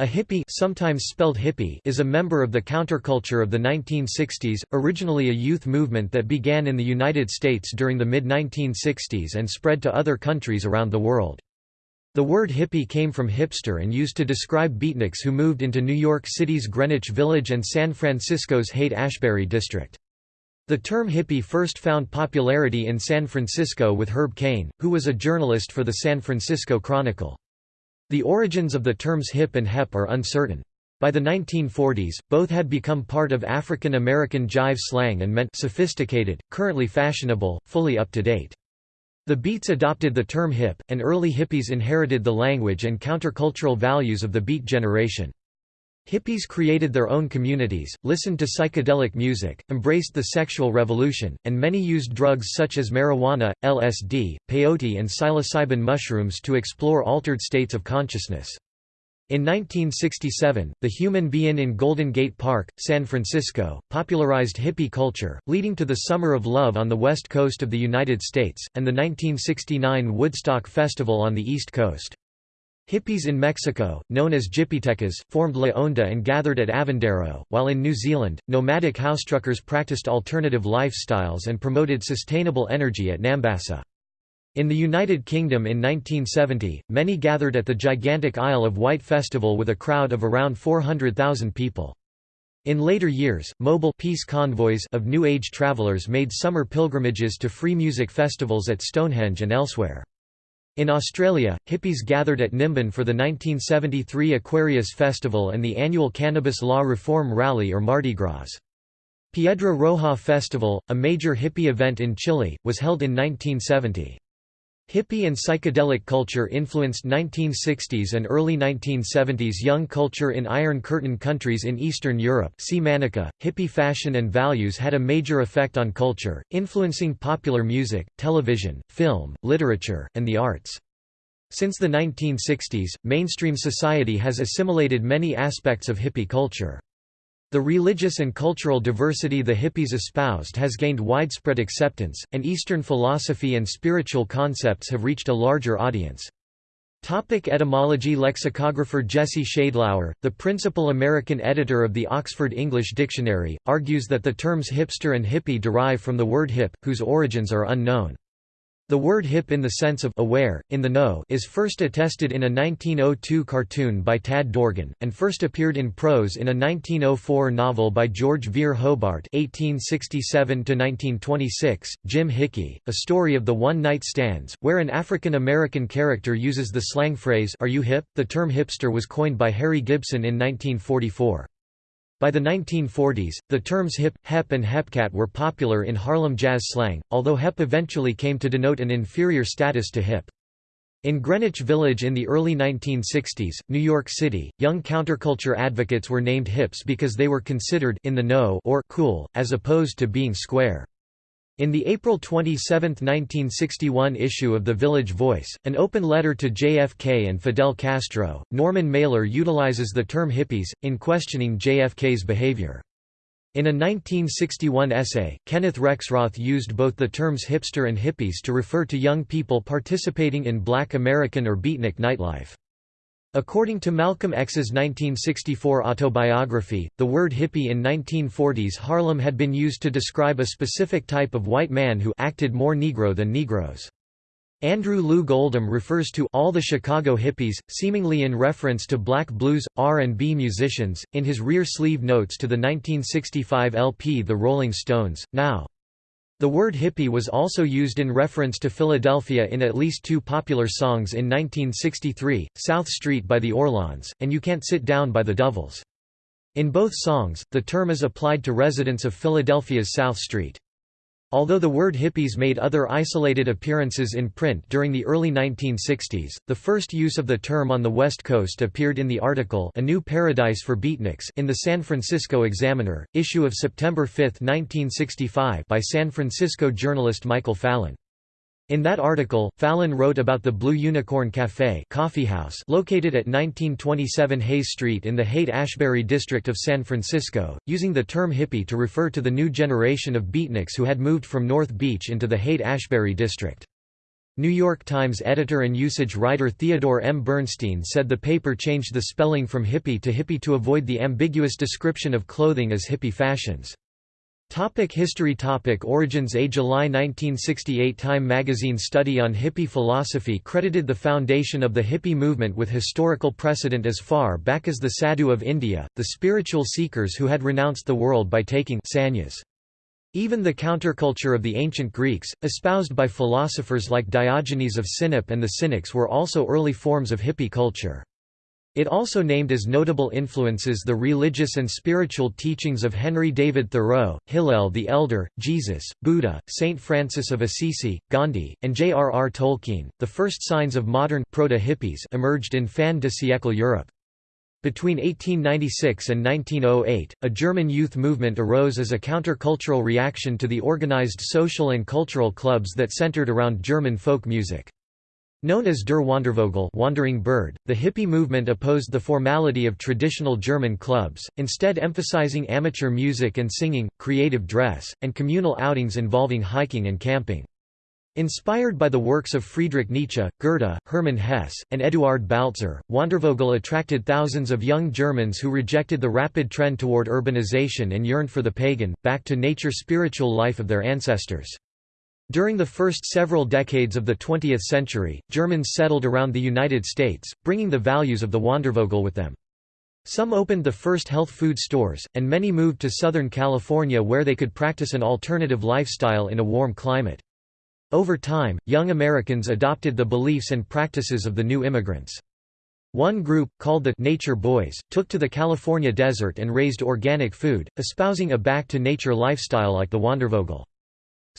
A hippie, sometimes spelled hippie is a member of the counterculture of the 1960s, originally a youth movement that began in the United States during the mid-1960s and spread to other countries around the world. The word hippie came from hipster and used to describe beatniks who moved into New York City's Greenwich Village and San Francisco's Haight-Ashbury district. The term hippie first found popularity in San Francisco with Herb Caen, who was a journalist for the San Francisco Chronicle. The origins of the terms hip and hep are uncertain. By the 1940s, both had become part of African American jive slang and meant sophisticated, currently fashionable, fully up to date. The Beats adopted the term hip, and early hippies inherited the language and countercultural values of the Beat generation. Hippies created their own communities, listened to psychedelic music, embraced the sexual revolution, and many used drugs such as marijuana, LSD, peyote and psilocybin mushrooms to explore altered states of consciousness. In 1967, the Human Be-In in Golden Gate Park, San Francisco, popularized hippie culture, leading to the Summer of Love on the west coast of the United States, and the 1969 Woodstock Festival on the east coast. Hippies in Mexico, known as Jipitecas, formed La Onda and gathered at Avándaro, while in New Zealand, nomadic housetruckers practiced alternative lifestyles and promoted sustainable energy at Nambassa. In the United Kingdom in 1970, many gathered at the gigantic Isle of Wight festival with a crowd of around 400,000 people. In later years, mobile peace convoys of New Age travelers made summer pilgrimages to free music festivals at Stonehenge and elsewhere. In Australia, hippies gathered at Nimbin for the 1973 Aquarius Festival and the annual Cannabis Law Reform Rally or Mardi Gras. Piedra Roja Festival, a major hippie event in Chile, was held in 1970. Hippie and psychedelic culture influenced 1960s and early 1970s young culture in Iron Curtain countries in Eastern Europe see Mánička. .Hippie fashion and values had a major effect on culture, influencing popular music, television, film, literature, and the arts. Since the 1960s, mainstream society has assimilated many aspects of hippie culture. The religious and cultural diversity the hippies espoused has gained widespread acceptance, and Eastern philosophy and spiritual concepts have reached a larger audience. Topic etymology Lexicographer Jesse Sheidlower, the principal American editor of the Oxford English Dictionary, argues that the terms hipster and hippie derive from the word hip, whose origins are unknown. The word hip in the sense of aware, in the know is first attested in a 1902 cartoon by Tad Dorgan, and first appeared in prose in a 1904 novel by George Vere Hobart 1867–1926, Jim Hickey, a story of the one-night stands, where an African-American character uses the slang phrase Are you hip? The term hipster was coined by Harry Gibson in 1944. By the 1940s, the terms hip, hep and hepcat were popular in Harlem jazz slang, although hep eventually came to denote an inferior status to hip. In Greenwich Village in the early 1960s, New York City, young counterculture advocates were named hips because they were considered in the know or cool, as opposed to being square. In the April 27, 1961 issue of The Village Voice, an open letter to JFK and Fidel Castro, Norman Mailer utilizes the term hippies, in questioning JFK's behavior. In a 1961 essay, Kenneth Rexroth used both the terms hipster and hippies to refer to young people participating in black American or beatnik nightlife. According to Malcolm X's 1964 autobiography, the word hippie in 1940s Harlem had been used to describe a specific type of white man who acted more Negro than Negroes. Andrew Loog Oldham refers to all the Chicago hippies, seemingly in reference to black blues, R&B musicians, in his rear sleeve notes to the 1965 LP The Rolling Stones, Now. The word hippie was also used in reference to Philadelphia in at least two popular songs in 1963, South Street by the Orlons, and You Can't Sit Down by the Dovells. In both songs, the term is applied to residents of Philadelphia's South Street. Although the word hippies made other isolated appearances in print during the early 1960s, the first use of the term on the West Coast appeared in the article A New Paradise for Beatniks in the San Francisco Examiner, issue of September 5, 1965 by San Francisco journalist Michael Fallon. In that article, Fallon wrote about the Blue Unicorn Café coffeehouse located at 1927 Hayes Street in the Haight-Ashbury district of San Francisco, using the term hippie to refer to the new generation of beatniks who had moved from North Beach into the Haight-Ashbury district. New York Times editor and usage writer Theodore M. Bernstein said the paper changed the spelling from hippie to hippie to avoid the ambiguous description of clothing as hippie fashions. Topic history Topic Origins A July 1968 Time magazine study on hippie philosophy credited the foundation of the hippie movement with historical precedent as far back as the Sadhu of India, the spiritual seekers who had renounced the world by taking sannyas. Even the counterculture of the ancient Greeks, espoused by philosophers like Diogenes of Sinope and the Cynics were also early forms of hippie culture. It also named as notable influences the religious and spiritual teachings of Henry David Thoreau, Hillel the Elder, Jesus, Buddha, Saint Francis of Assisi, Gandhi, and J.R.R. Tolkien. The first signs of modern proto-hippies emerged in fin de siècle Europe. Between 1896 and 1908, a German youth movement arose as a countercultural reaction to the organized social and cultural clubs that centered around German folk music. Known as Der Wandervogel wandering bird, the hippie movement opposed the formality of traditional German clubs, instead emphasizing amateur music and singing, creative dress, and communal outings involving hiking and camping. Inspired by the works of Friedrich Nietzsche, Goethe, Hermann Hesse, and Eduard Baltzer, Wandervogel attracted thousands of young Germans who rejected the rapid trend toward urbanization and yearned for the pagan, back-to-nature spiritual life of their ancestors. During the first several decades of the 20th century, Germans settled around the United States, bringing the values of the Wandervogel with them. Some opened the first health food stores, and many moved to Southern California where they could practice an alternative lifestyle in a warm climate. Over time, young Americans adopted the beliefs and practices of the new immigrants. One group, called the Nature Boys, took to the California desert and raised organic food, espousing a back-to-nature lifestyle like the Wandervogel.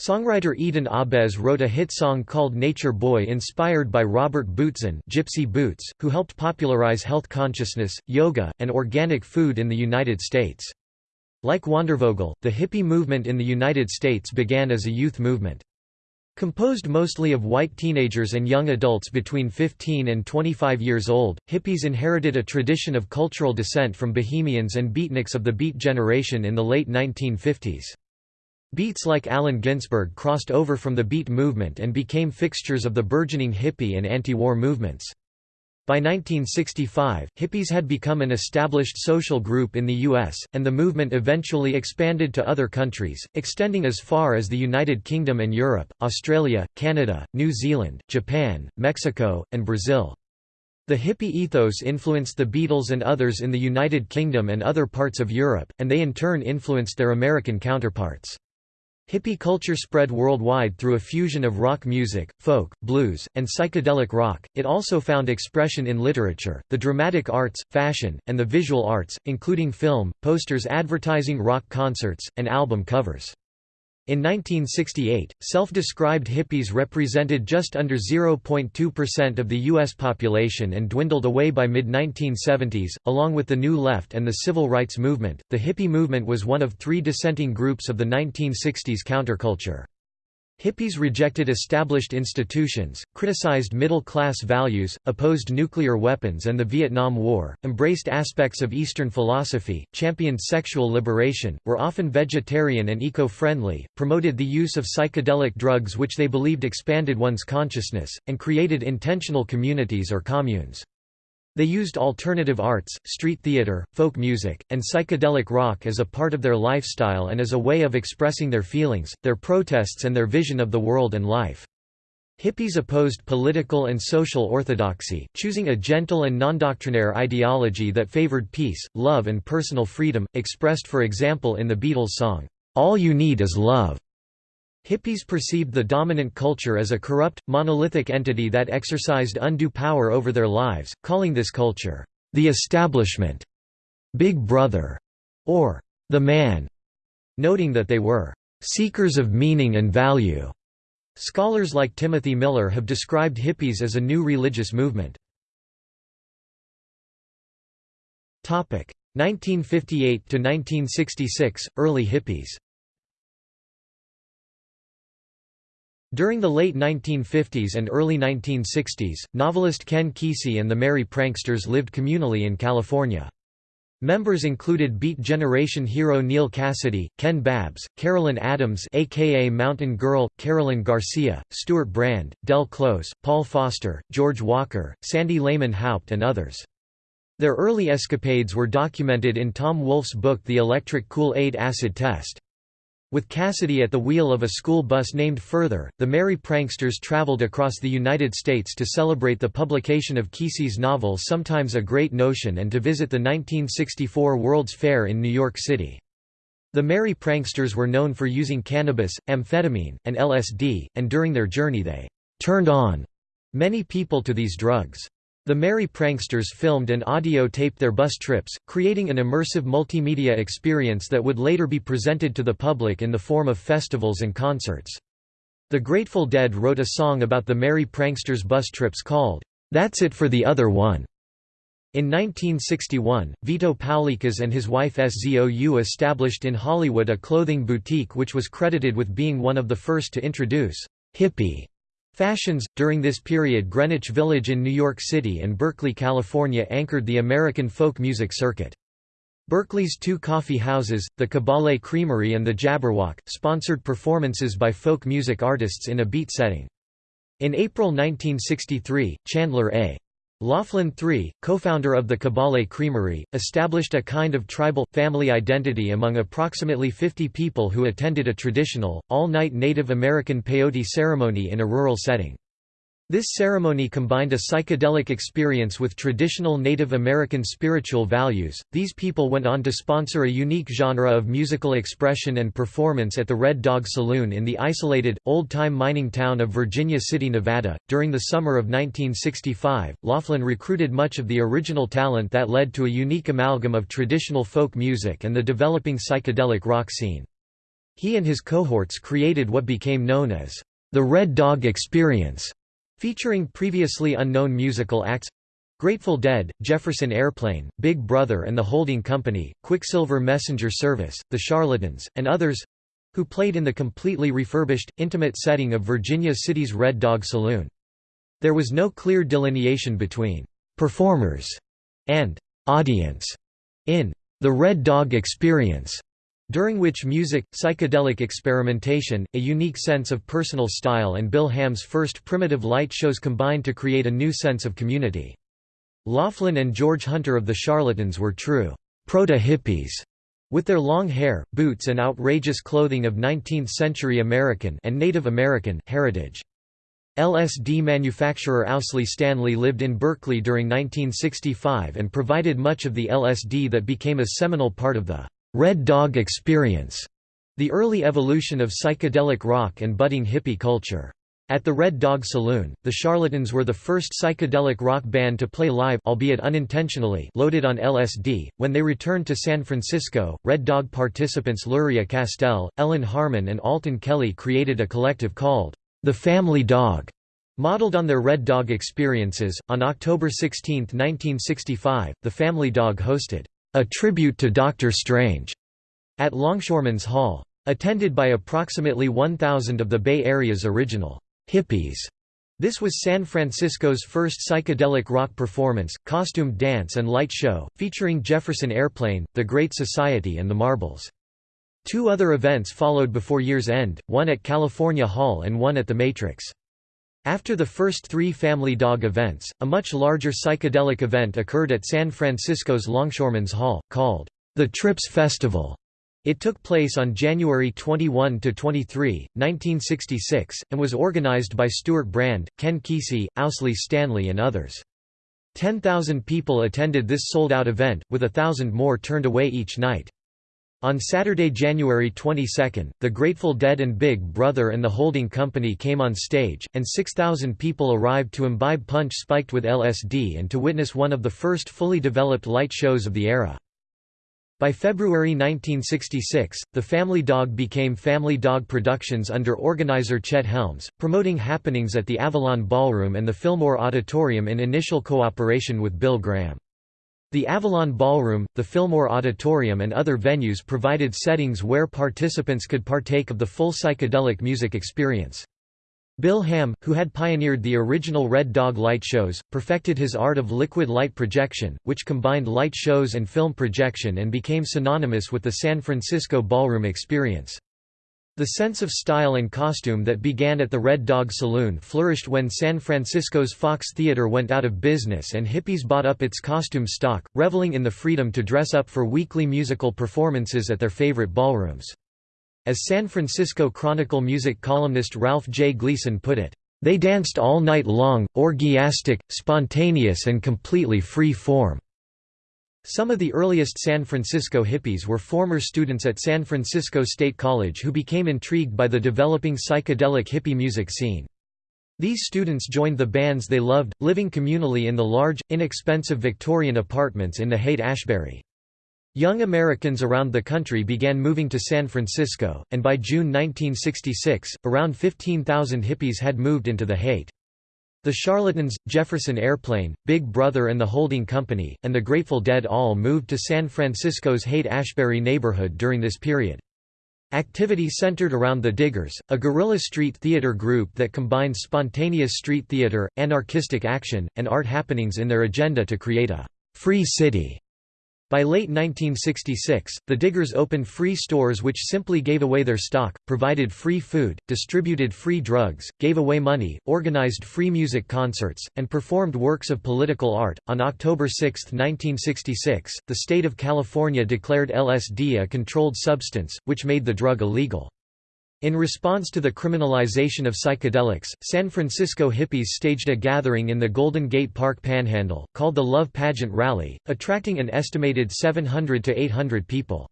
Songwriter Eden Ahbez wrote a hit song called Nature Boy inspired by Robert Bootzin Gypsy Boots, who helped popularize health consciousness, yoga, and organic food in the United States. Like Wandervogel, the hippie movement in the United States began as a youth movement. Composed mostly of white teenagers and young adults between 15 and 25 years old, hippies inherited a tradition of cultural descent from bohemians and beatniks of the Beat generation in the late 1950s. Beats like Allen Ginsberg crossed over from the Beat movement and became fixtures of the burgeoning hippie and anti-war movements. By 1965, hippies had become an established social group in the U.S., and the movement eventually expanded to other countries, extending as far as the United Kingdom and Europe, Australia, Canada, New Zealand, Japan, Mexico, and Brazil. The hippie ethos influenced the Beatles and others in the United Kingdom and other parts of Europe, and they in turn influenced their American counterparts. Hippie culture spread worldwide through a fusion of rock music, folk, blues, and psychedelic rock. It also found expression in literature, the dramatic arts, fashion, and the visual arts, including film, posters advertising rock concerts, and album covers. In 1968, self-described hippies represented just under 0.2% of the U.S. population and dwindled away by mid-1970s. Along with the New Left and the Civil Rights Movement, the hippie movement was one of three dissenting groups of the 1960s counterculture. Hippies rejected established institutions, criticized middle-class values, opposed nuclear weapons and the Vietnam War, embraced aspects of Eastern philosophy, championed sexual liberation, were often vegetarian and eco-friendly, promoted the use of psychedelic drugs which they believed expanded one's consciousness, and created intentional communities or communes. They used alternative arts, street theater, folk music, and psychedelic rock as a part of their lifestyle and as a way of expressing their feelings, their protests and their vision of the world and life. Hippies opposed political and social orthodoxy, choosing a gentle and non-doctrinaire ideology that favored peace, love and personal freedom, expressed for example in the Beatles song, "'All You Need Is Love'". Hippies perceived the dominant culture as a corrupt, monolithic entity that exercised undue power over their lives, calling this culture, "...the establishment", "...Big Brother", or "...the man", noting that they were "...seekers of meaning and value". Scholars like Timothy Miller have described hippies as a new religious movement. 1958–1966, early hippies During the late 1950s and early 1960s, novelist Ken Kesey and the Merry Pranksters lived communally in California. Members included Beat Generation hero Neal Cassady, Ken Babbs, Carolyn Adams aka Mountain Girl, Carolyn Garcia, Stewart Brand, Del Close, Paul Foster, George Walker, Sandy Lehmann Haupt and others. Their early escapades were documented in Tom Wolfe's book The Electric Kool-Aid Acid Test. With Cassady at the wheel of a school bus named Further, the Merry Pranksters traveled across the United States to celebrate the publication of Kesey's novel Sometimes a Great Notion and to visit the 1964 World's Fair in New York City. The Merry Pranksters were known for using cannabis, amphetamine, and LSD, and during their journey they «turned on» many people to these drugs. The Merry Pranksters filmed and audio-taped their bus trips, creating an immersive multimedia experience that would later be presented to the public in the form of festivals and concerts. The Grateful Dead wrote a song about the Merry Pranksters bus trips called, "'That's It for the Other One'". In 1961, Vito Paulekas and his wife SZOU established in Hollywood a clothing boutique which was credited with being one of the first to introduce hippie Fashions During this period, Greenwich Village in New York City and Berkeley, California anchored the American folk music circuit. Berkeley's two coffee houses, the Cabale Creamery and the Jabberwock, sponsored performances by folk music artists in a beat setting. In April 1963, Chandler A. Laughlin III, co-founder of the Cabale Creamery, established a kind of tribal, family identity among approximately 50 people who attended a traditional, all-night Native American peyote ceremony in a rural setting. This ceremony combined a psychedelic experience with traditional Native American spiritual values. These people went on to sponsor a unique genre of musical expression and performance at the Red Dog Saloon in the isolated, old time mining town of Virginia City, Nevada. During the summer of 1965, Laughlin recruited much of the original talent that led to a unique amalgam of traditional folk music and the developing psychedelic rock scene. He and his cohorts created what became known as the Red Dog Experience Featuring previously unknown musical acts Grateful Dead, Jefferson Airplane, Big Brother and the Holding Company, Quicksilver Messenger Service, The Charlatans, and others who played in the completely refurbished, intimate setting of Virginia City's Red Dog Saloon. There was no clear delineation between performers and audience in the Red Dog Experience during which music, psychedelic experimentation, a unique sense of personal style and Bill Ham's first primitive light shows combined to create a new sense of community. Laughlin and George Hunter of the Charlatans were true proto-hippies, with their long hair, boots and outrageous clothing of 19th-century American and Native American heritage. LSD manufacturer Owsley Stanley lived in Berkeley during 1965 and provided much of the LSD that became a seminal part of the Red Dog Experience, the early evolution of psychedelic rock and budding hippie culture. At the Red Dog Saloon, the Charlatans were the first psychedelic rock band to play live albeit unintentionally loaded on LSD. When they returned to San Francisco, Red Dog participants Luria Castell, Ellen Harmon and Alton Kelley created a collective called The Family Dog. Modeled on their Red Dog experiences, on October 16, 1965, the Family Dog hosted a tribute to Doctor Strange at Longshoremen's Hall. Attended by approximately 1,000 of the Bay Area's original hippies. This was San Francisco's first psychedelic rock performance, costumed dance and light show, featuring Jefferson Airplane, The Great Society and the Marbles. Two other events followed before year's end, one at California Hall and one at the Matrix. After the first three Family Dog events, a much larger psychedelic event occurred at San Francisco's Longshoremen's Hall, called the Trips Festival. It took place on January 21–23, 1966, and was organized by Stewart Brand, Ken Kesey, Owsley Stanley and others. 10,000 people attended this sold-out event, with a thousand more turned away each night. On Saturday, January 22, the Grateful Dead and Big Brother and the Holding Company came on stage, and 6,000 people arrived to imbibe punch spiked with LSD and to witness one of the first fully developed light shows of the era. By February 1966, the Family Dog became Family Dog Productions under organizer Chet Helms, promoting happenings at the Avalon Ballroom and the Fillmore Auditorium in initial cooperation with Bill Graham. The Avalon Ballroom, the Fillmore Auditorium and other venues provided settings where participants could partake of the full psychedelic music experience. Bill Ham, who had pioneered the original Red Dog light shows, perfected his art of liquid light projection, which combined light shows and film projection and became synonymous with the San Francisco ballroom experience. The sense of style and costume that began at the Red Dog Saloon flourished when San Francisco's Fox Theater went out of business and hippies bought up its costume stock, reveling in the freedom to dress up for weekly musical performances at their favorite ballrooms. As San Francisco Chronicle music columnist Ralph J. Gleason put it, "...they danced all night long, orgiastic, spontaneous and completely free form." Some of the earliest San Francisco hippies were former students at San Francisco State College who became intrigued by the developing psychedelic hippie music scene. These students joined the bands they loved, living communally in the large, inexpensive Victorian apartments in the Haight-Ashbury. Young Americans around the country began moving to San Francisco, and by June 1966, around 15,000 hippies had moved into the Haight. The Charlatans, Jefferson Airplane, Big Brother and the Holding Company, and the Grateful Dead all moved to San Francisco's Haight-Ashbury neighborhood during this period. Activity centered around the Diggers, a guerrilla street theater group that combined spontaneous street theater, anarchistic action, and art happenings in their agenda to create a «free city» By late 1966, the Diggers opened free stores which simply gave away their stock, provided free food, distributed free drugs, gave away money, organized free music concerts, and performed works of political art. On October 6, 1966, the state of California declared LSD a controlled substance, which made the drug illegal. In response to the criminalization of psychedelics, San Francisco hippies staged a gathering in the Golden Gate Park Panhandle, called the Love Pageant Rally, attracting an estimated 700 to 800 people.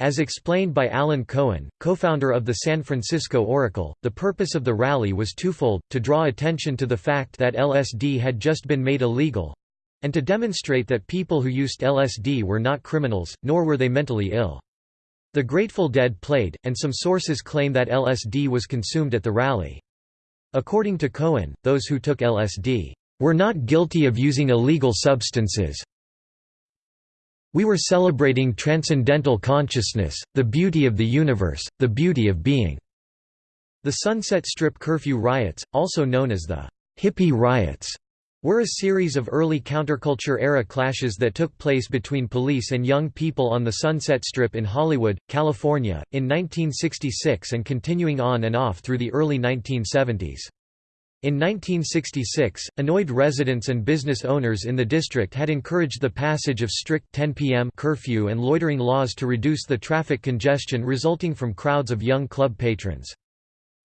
As explained by Alan Cohen, co-founder of the San Francisco Oracle, the purpose of the rally was twofold, to draw attention to the fact that LSD had just been made illegal—and to demonstrate that people who used LSD were not criminals, nor were they mentally ill. The Grateful Dead played, and some sources claim that LSD was consumed at the rally. According to Cohen, those who took LSD were not guilty of using illegal substances. We were celebrating transcendental consciousness, the beauty of the universe, the beauty of being. The Sunset Strip curfew riots, also known as the hippie riots, were a series of early counterculture-era clashes that took place between police and young people on the Sunset Strip in Hollywood, California, in 1966 and continuing on and off through the early 1970s. In 1966, annoyed residents and business owners in the district had encouraged the passage of strict 10 p.m. curfew and loitering laws to reduce the traffic congestion resulting from crowds of young club patrons.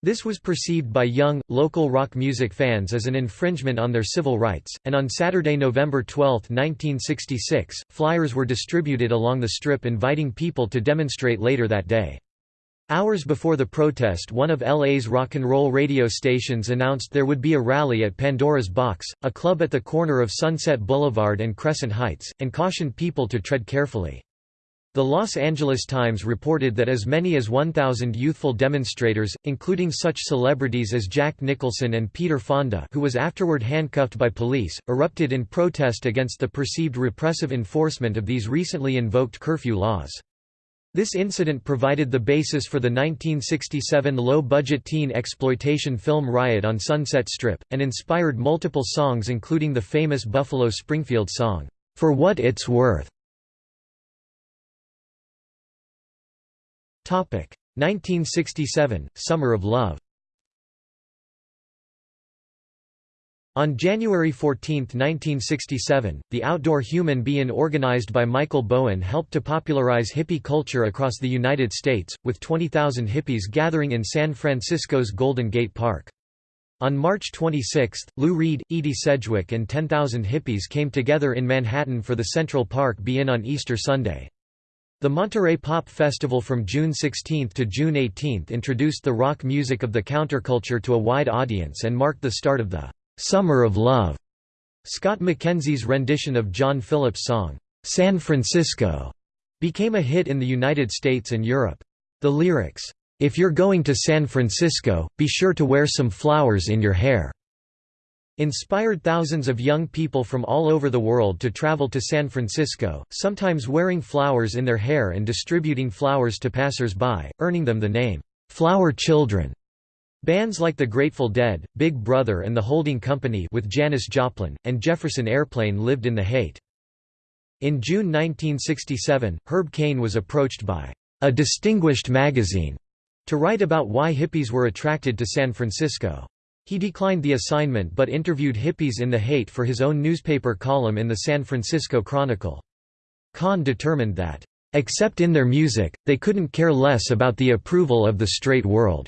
This was perceived by young, local rock music fans as an infringement on their civil rights, and on Saturday, November 12, 1966, flyers were distributed along the strip inviting people to demonstrate later that day. Hours before the protest one of LA's rock and roll radio stations announced there would be a rally at Pandora's Box, a club at the corner of Sunset Boulevard and Crescent Heights, and cautioned people to tread carefully. The Los Angeles Times reported that as many as 1,000 youthful demonstrators, including such celebrities as Jack Nicholson and Peter Fonda who was afterward handcuffed by police, erupted in protest against the perceived repressive enforcement of these recently invoked curfew laws. This incident provided the basis for the 1967 low-budget teen exploitation film Riot on Sunset Strip, and inspired multiple songs including the famous Buffalo Springfield song, "'For What It's Worth' 1967 – Summer of Love On January 14, 1967, the Outdoor Human Be-In organized by Michael Bowen helped to popularize hippie culture across the United States, with 20,000 hippies gathering in San Francisco's Golden Gate Park. On March 26, Lou Reed, Edie Sedgwick and 10,000 hippies came together in Manhattan for the Central Park Be-In on Easter Sunday. The Monterey Pop Festival from June 16 to June 18 introduced the rock music of the counterculture to a wide audience and marked the start of the "'Summer of Love". Scott McKenzie's rendition of John Phillips' song, "'San Francisco' became a hit in the United States and Europe. The lyrics, "'If you're going to San Francisco, be sure to wear some flowers in your hair' inspired thousands of young people from all over the world to travel to San Francisco, sometimes wearing flowers in their hair and distributing flowers to passers-by, earning them the name, "'Flower Children'". Bands like The Grateful Dead, Big Brother and The Holding Company with Janis Joplin, and Jefferson Airplane lived in the Haight. In June 1967, Herb Caen was approached by a distinguished magazine to write about why hippies were attracted to San Francisco. He declined the assignment but interviewed hippies in the Haight for his own newspaper column in the San Francisco Chronicle. Caen determined that, "...except in their music, they couldn't care less about the approval of the straight world."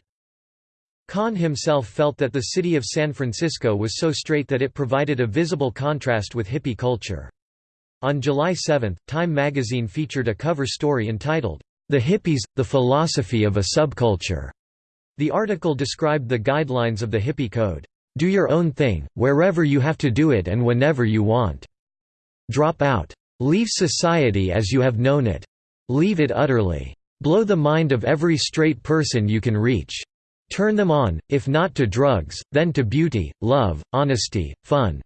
Caen himself felt that the city of San Francisco was so straight that it provided a visible contrast with hippie culture. On July 7, Time magazine featured a cover story entitled, The Hippies, the Philosophy of a Subculture. The article described the guidelines of the hippie code. Do your own thing, wherever you have to do it and whenever you want. Drop out. Leave society as you have known it. Leave it utterly. Blow the mind of every straight person you can reach. Turn them on, if not to drugs, then to beauty, love, honesty, fun.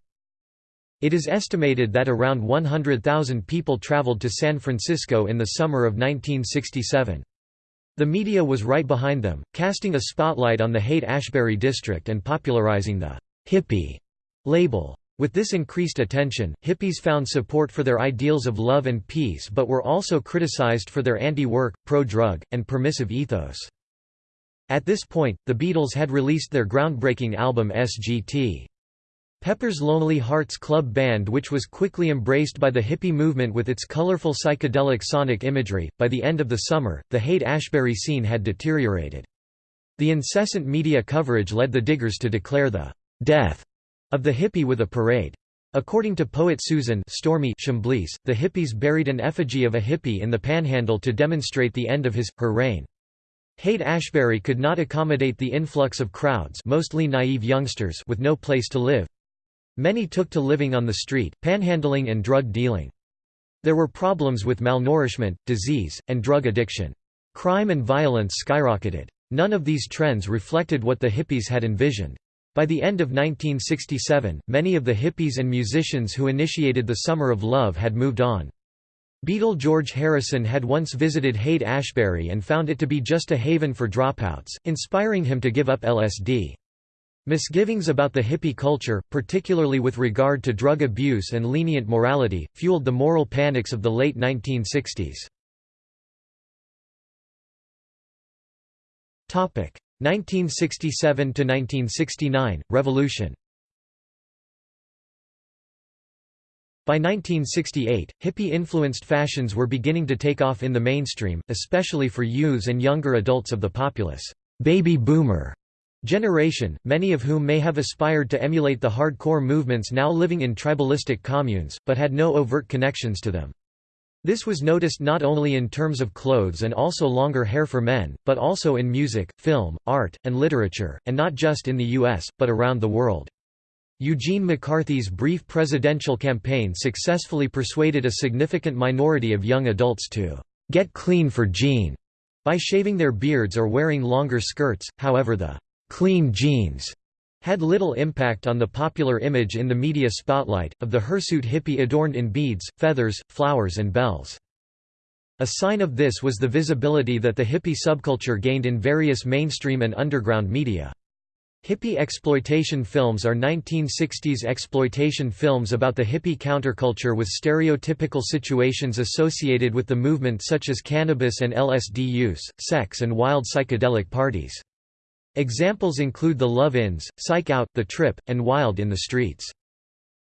It is estimated that around 100,000 people traveled to San Francisco in the summer of 1967. The media was right behind them, casting a spotlight on the Haight-Ashbury district and popularizing the «hippie» label. With this increased attention, hippies found support for their ideals of love and peace but were also criticized for their anti-work, pro-drug, and permissive ethos. At this point, the Beatles had released their groundbreaking album SGT. Pepper's Lonely Hearts Club Band, which was quickly embraced by the hippie movement with its colorful psychedelic sonic imagery. By the end of the summer, the Haight Ashbury scene had deteriorated. The incessant media coverage led the Diggers to declare the death of the hippie with a parade. According to poet Susan Stormy Chambless, the hippies buried an effigy of a hippie in the panhandle to demonstrate the end of his, her reign. Haight-Ashbury could not accommodate the influx of crowds mostly naive youngsters with no place to live. Many took to living on the street, panhandling and drug dealing. There were problems with malnourishment, disease, and drug addiction. Crime and violence skyrocketed. None of these trends reflected what the hippies had envisioned. By the end of 1967, many of the hippies and musicians who initiated the Summer of Love had moved on. Beatle George Harrison had once visited Haight-Ashbury and found it to be just a haven for dropouts, inspiring him to give up LSD. Misgivings about the hippie culture, particularly with regard to drug abuse and lenient morality, fueled the moral panics of the late 1960s. 1967–1969, Revolution By 1968, hippie-influenced fashions were beginning to take off in the mainstream, especially for youths and younger adults of the populace. baby boomer generation, many of whom may have aspired to emulate the hardcore movements now living in tribalistic communes, but had no overt connections to them. This was noticed not only in terms of clothes and also longer hair for men, but also in music, film, art, and literature, and not just in the US, but around the world. Eugene McCarthy's brief presidential campaign successfully persuaded a significant minority of young adults to get clean for Gene by shaving their beards or wearing longer skirts, however the clean genes had little impact on the popular image in the media spotlight, of the hirsute hippie adorned in beads, feathers, flowers and bells. A sign of this was the visibility that the hippie subculture gained in various mainstream and underground media. Hippie exploitation films are 1960s exploitation films about the hippie counterculture with stereotypical situations associated with the movement such as cannabis and LSD use, sex and wild psychedelic parties. Examples include The Love-Ins, Psych Out, The Trip, and Wild in the Streets.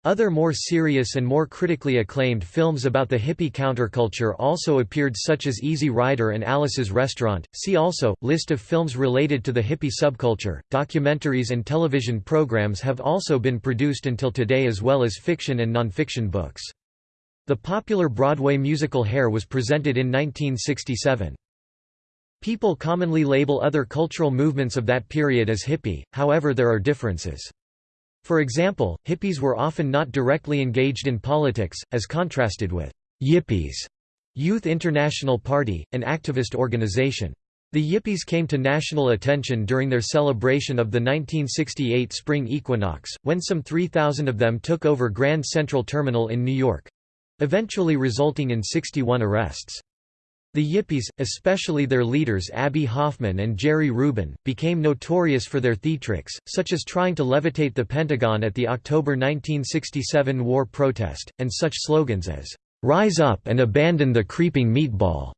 Other more serious and more critically acclaimed films about the hippie counterculture also appeared such as Easy Rider and Alice's Restaurant. See also, List of films related to the hippie subculture. Documentaries and television programs have also been produced until today as well as fiction and nonfiction books. The popular Broadway musical Hair was presented in 1967. People commonly label other cultural movements of that period as hippie, however there are differences. For example, hippies were often not directly engaged in politics, as contrasted with yippies, Youth International Party, an activist organization. The Yippies came to national attention during their celebration of the 1968 spring equinox, when some 3,000 of them took over Grand Central Terminal in New York—eventually resulting in 61 arrests. The Yippies, especially their leaders Abbie Hoffman and Jerry Rubin, became notorious for their theatrics, such as trying to levitate the Pentagon at the October 1967 war protest, and such slogans as, "'Rise up and abandon the creeping meatball'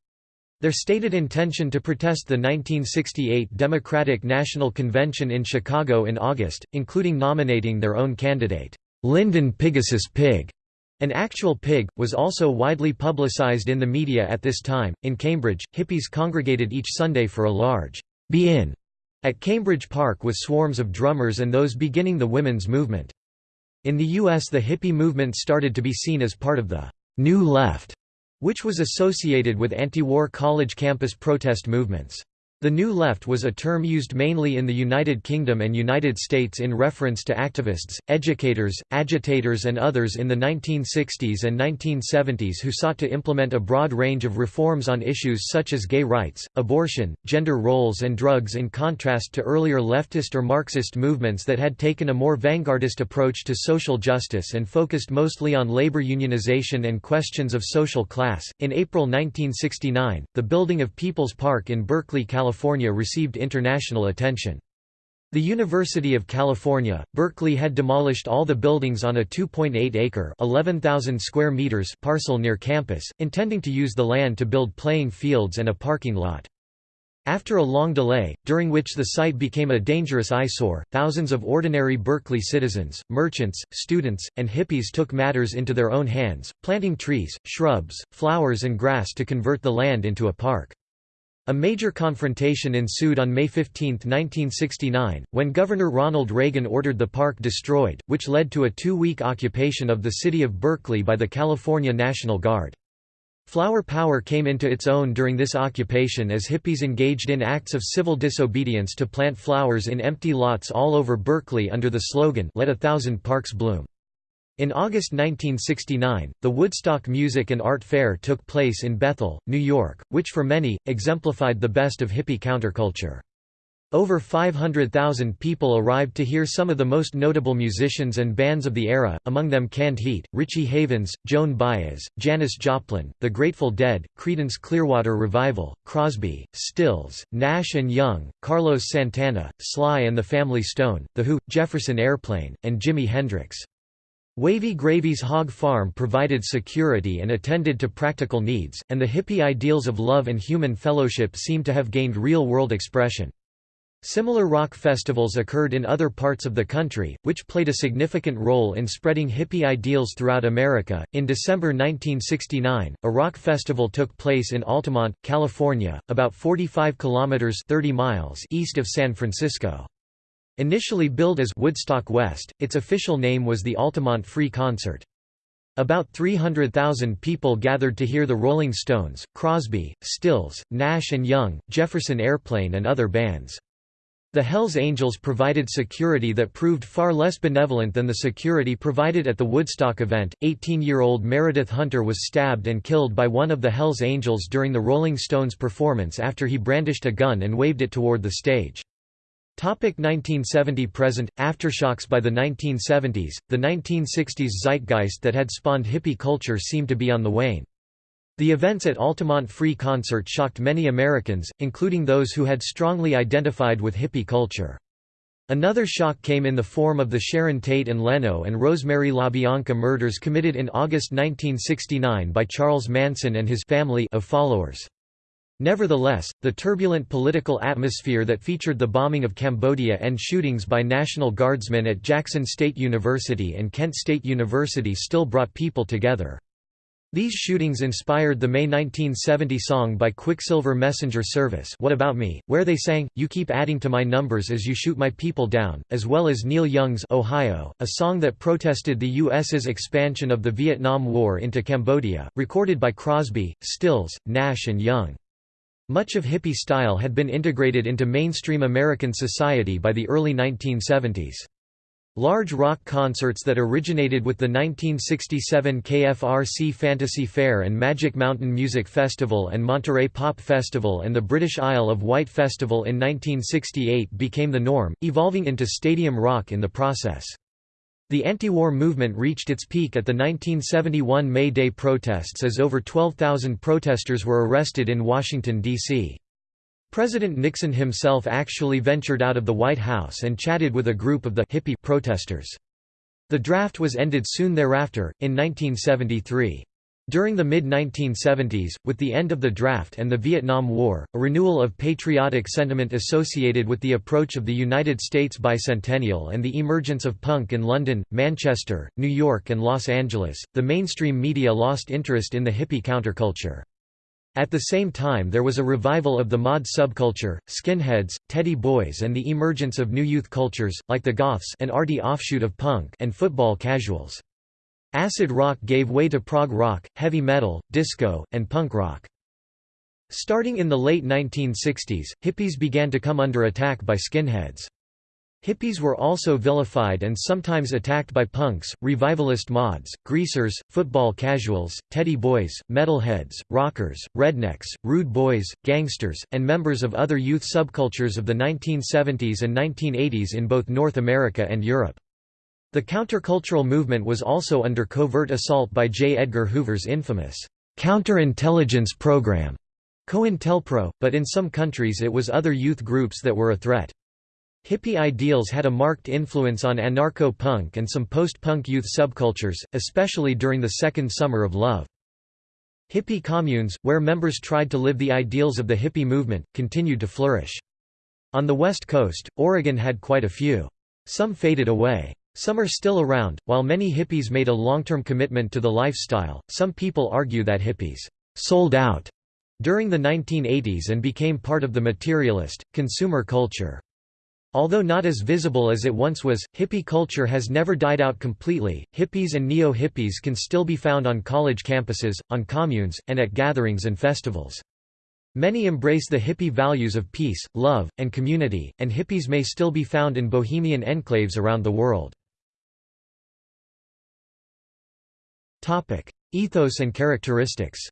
Their stated intention to protest the 1968 Democratic National Convention in Chicago in August, including nominating their own candidate, Lyndon Pigasus Pig, an actual pig, was also widely publicized in the media at this time. In Cambridge, hippies congregated each Sunday for a large be in at Cambridge Park with swarms of drummers and those beginning the women's movement. In the U.S., the hippie movement started to be seen as part of the New Left, which was associated with anti-war college campus protest movements. The New Left was a term used mainly in the United Kingdom and United States in reference to activists, educators, agitators and others in the 1960s and 1970s who sought to implement a broad range of reforms on issues such as gay rights, abortion, gender roles and drugs in contrast to earlier leftist or Marxist movements that had taken a more vanguardist approach to social justice and focused mostly on labor unionization and questions of social class. In April 1969, the building of People's Park in Berkeley, California California received international attention. The University of California, Berkeley had demolished all the buildings on a 2.8-acre (11,000 square meters) parcel near campus, intending to use the land to build playing fields and a parking lot. After a long delay, during which the site became a dangerous eyesore, thousands of ordinary Berkeley citizens, merchants, students, and hippies took matters into their own hands, planting trees, shrubs, flowers and grass to convert the land into a park. A major confrontation ensued on May 15, 1969, when Governor Ronald Reagan ordered the park destroyed, which led to a two-week occupation of the city of Berkeley by the California National Guard. Flower power came into its own during this occupation as hippies engaged in acts of civil disobedience to plant flowers in empty lots all over Berkeley under the slogan, Let a Thousand Parks Bloom. In August 1969, the Woodstock Music and Art Fair took place in Bethel, New York, which for many, exemplified the best of hippie counterculture. Over 500,000 people arrived to hear some of the most notable musicians and bands of the era, among them Canned Heat, Richie Havens, Joan Baez, Janis Joplin, The Grateful Dead, Creedence Clearwater Revival, Crosby, Stills, Nash and Young, Carlos Santana, Sly and the Family Stone, The Who, Jefferson Airplane, and Jimi Hendrix. Wavy Gravy's hog farm provided security and attended to practical needs, and the hippie ideals of love and human fellowship seem to have gained real-world expression. Similar rock festivals occurred in other parts of the country, which played a significant role in spreading hippie ideals throughout America. In December 1969, a rock festival took place in Altamont, California, about 45 kilometers (30 miles) east of San Francisco. Initially billed as Woodstock West, its official name was the Altamont Free Concert. About 300,000 people gathered to hear the Rolling Stones, Crosby, Stills, Nash and Young, Jefferson Airplane and other bands. The Hells Angels provided security that proved far less benevolent than the security provided at the Woodstock event. 18 year old Meredith Hunter was stabbed and killed by one of the Hells Angels during the Rolling Stones performance after he brandished a gun and waved it toward the stage. 1970 present aftershocks by the 1970s the 1960s zeitgeist that had spawned hippie culture seemed to be on the wane the events at Altamont Free Concert shocked many Americans, including those who had strongly identified with hippie culture. Another shock came in the form of the Sharon Tate and Leno and Rosemary LaBianca murders committed in August 1969 by Charles Manson and his family of followers. Nevertheless, the turbulent political atmosphere that featured the bombing of Cambodia and shootings by National Guardsmen at Jackson State University and Kent State University still brought people together. These shootings inspired the May 1970 song by Quicksilver Messenger Service What About Me, where they sang, You Keep Adding to My Numbers as You Shoot My People Down, as well as Neil Young's Ohio, a song that protested the U.S.'s expansion of the Vietnam War into Cambodia, recorded by Crosby, Stills, Nash and Young. Much of hippie style had been integrated into mainstream American society by the early 1970s. Large rock concerts that originated with the 1967 KFRC Fantasy Fair and Magic Mountain Music Festival and Monterey Pop Festival and the British Isle of Wight Festival in 1968 became the norm, evolving into stadium rock in the process. The anti-war movement reached its peak at the 1971 May Day protests as over 12,000 protesters were arrested in Washington, D.C. President Nixon himself actually ventured out of the White House and chatted with a group of the hippie protesters. The draft was ended soon thereafter, in 1973. During the mid-1970s, with the end of the draft and the Vietnam War, a renewal of patriotic sentiment associated with the approach of the United States bicentennial and the emergence of punk in London, Manchester, New York and Los Angeles, the mainstream media lost interest in the hippie counterculture. At the same time there was a revival of the mod subculture, skinheads, teddy boys and the emergence of new youth cultures, like the goths an arty offshoot of punk and football casuals. Acid rock gave way to prog rock, heavy metal, disco, and punk rock. Starting in the late 1960s, hippies began to come under attack by skinheads. Hippies were also vilified and sometimes attacked by punks, revivalist mods, greasers, football casuals, teddy boys, metalheads, rockers, rednecks, rude boys, gangsters, and members of other youth subcultures of the 1970s and 1980s in both North America and Europe. The countercultural movement was also under covert assault by J. Edgar Hoover's infamous counterintelligence program, COINTELPRO, but in some countries it was other youth groups that were a threat. Hippie ideals had a marked influence on anarcho-punk and some post-punk youth subcultures, especially during the Second Summer of Love. Hippie communes, where members tried to live the ideals of the hippie movement, continued to flourish. On the West Coast, Oregon had quite a few. Some faded away. Some are still around. While many hippies made a long-term commitment to the lifestyle, some people argue that hippies sold out during the 1980s and became part of the materialist, consumer culture. Although not as visible as it once was, hippie culture has never died out completely. Hippies and neo hippies can still be found on college campuses, on communes, and at gatherings and festivals. Many embrace the hippie values of peace, love, and community, and hippies may still be found in bohemian enclaves around the world. Ethos and characteristics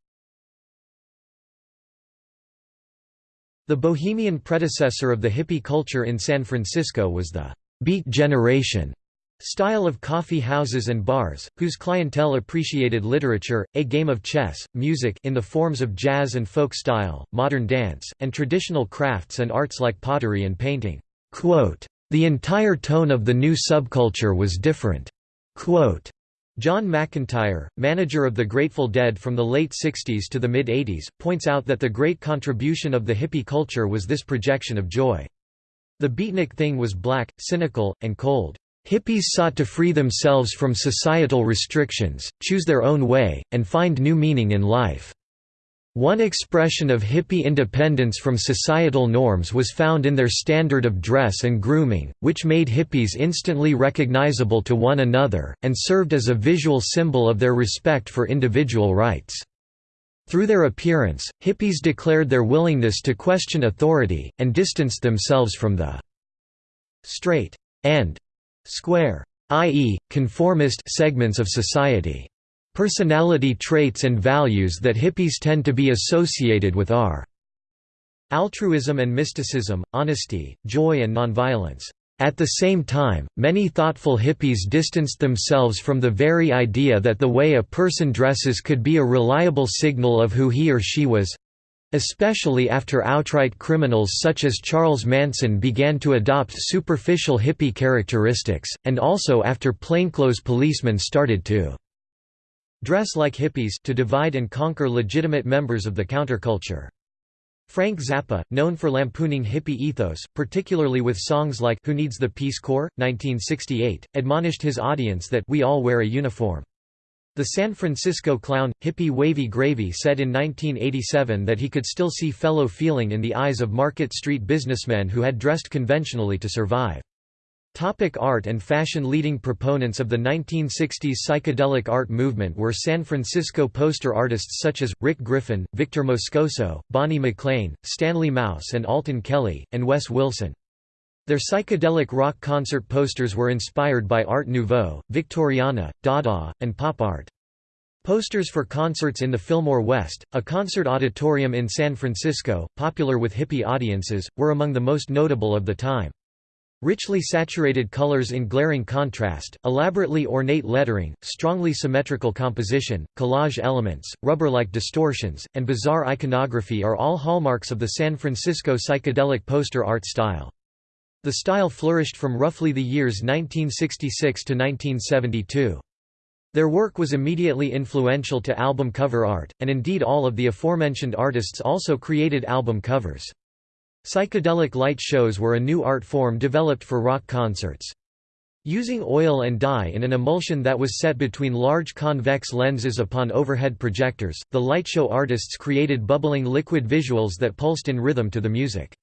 The bohemian predecessor of the hippie culture in San Francisco was the «beat generation» style of coffee houses and bars, whose clientele appreciated literature, a game of chess, music in the forms of jazz and folk style, modern dance, and traditional crafts and arts like pottery and painting. Quote, the entire tone of the new subculture was different. Quote, Jon McIntire, manager of the Grateful Dead from the late 60s to the mid-80s, points out that the great contribution of the hippie culture was this projection of joy. The beatnik thing was black, cynical, and cold. Hippies sought to free themselves from societal restrictions, choose their own way, and find new meaning in life. One expression of hippie independence from societal norms was found in their standard of dress and grooming, which made hippies instantly recognizable to one another, and served as a visual symbol of their respect for individual rights. Through their appearance, hippies declared their willingness to question authority, and distanced themselves from the straight and square, i.e., conformist segments of society. Personality traits and values that hippies tend to be associated with are altruism and mysticism, honesty, joy and nonviolence. At the same time, many thoughtful hippies distanced themselves from the very idea that the way a person dresses could be a reliable signal of who he or she was especially after outright criminals such as Charles Manson began to adopt superficial hippie characteristics, and also after plainclothes policemen started to dress like hippies to divide and conquer legitimate members of the counterculture. Frank Zappa, known for lampooning hippie ethos, particularly with songs like Who Needs the Peace Corps? 1968, admonished his audience that we all wear a uniform. The San Francisco clown, hippie Wavy Gravy said in 1987 that he could still see fellow feeling in the eyes of Market Street businessmen who had dressed conventionally to survive. Topic art and fashion Leading proponents of the 1960s psychedelic art movement were San Francisco poster artists such as, Rick Griffin, Victor Moscoso, Bonnie MacLean, Stanley Mouse and Alton Kelley, and Wes Wilson. Their psychedelic rock concert posters were inspired by Art Nouveau, Victoriana, Dada, and pop art. Posters for concerts in the Fillmore West, a concert auditorium in San Francisco, popular with hippie audiences, were among the most notable of the time. Richly saturated colors in glaring contrast, elaborately ornate lettering, strongly symmetrical composition, collage elements, rubber-like distortions, and bizarre iconography are all hallmarks of the San Francisco psychedelic poster art style. The style flourished from roughly the years 1966 to 1972. Their work was immediately influential to album cover art, and indeed all of the aforementioned artists also created album covers. Psychedelic light shows were a new art form developed for rock concerts. Using oil and dye in an emulsion that was set between large convex lenses upon overhead projectors, the lightshow artists created bubbling liquid visuals that pulsed in rhythm to the music.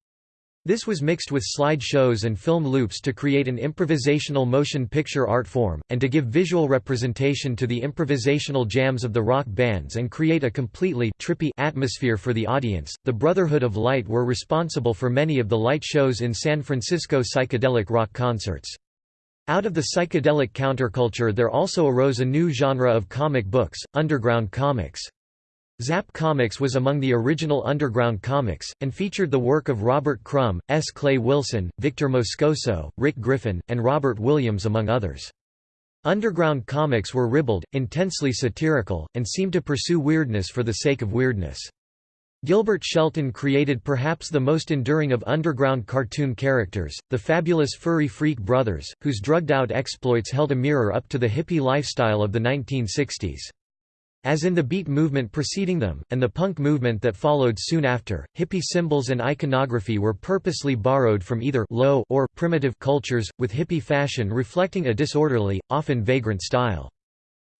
This was mixed with slide shows and film loops to create an improvisational motion picture art form, and to give visual representation to the improvisational jams of the rock bands and create a completely trippy atmosphere for the audience. The Brotherhood of Light were responsible for many of the light shows in San Francisco psychedelic rock concerts. Out of the psychedelic counterculture there also arose a new genre of comic books, underground comics. Zap Comics was among the original underground comics, and featured the work of Robert Crumb, S. Clay Wilson, Victor Moscoso, Rick Griffin, and Robert Williams among others. Underground comics were ribald, intensely satirical, and seemed to pursue weirdness for the sake of weirdness. Gilbert Shelton created perhaps the most enduring of underground cartoon characters, the fabulous furry freak brothers, whose drugged-out exploits held a mirror up to the hippie lifestyle of the 1960s. As in the beat movement preceding them, and the punk movement that followed soon after, hippie symbols and iconography were purposely borrowed from either low or primitive cultures, with hippie fashion reflecting a disorderly, often vagrant style.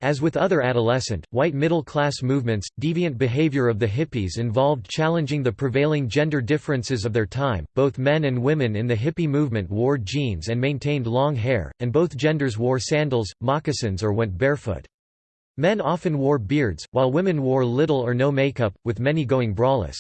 As with other adolescent, white middle-class movements, deviant behavior of the hippies involved challenging the prevailing gender differences of their time. Both men and women in the hippie movement wore jeans and maintained long hair, and both genders wore sandals, moccasins or went barefoot. Men often wore beards, while women wore little or no makeup, with many going braless.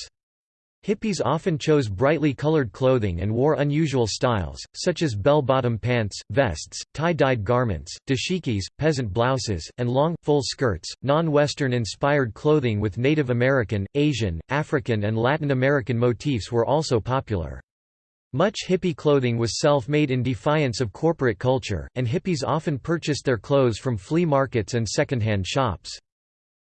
Hippies often chose brightly colored clothing and wore unusual styles, such as bell-bottom pants, vests, tie-dyed garments, dashikis, peasant blouses, and long, full skirts. Non-Western inspired clothing with Native American, Asian, African and Latin American motifs were also popular. Much hippie clothing was self-made in defiance of corporate culture, and hippies often purchased their clothes from flea markets and secondhand shops.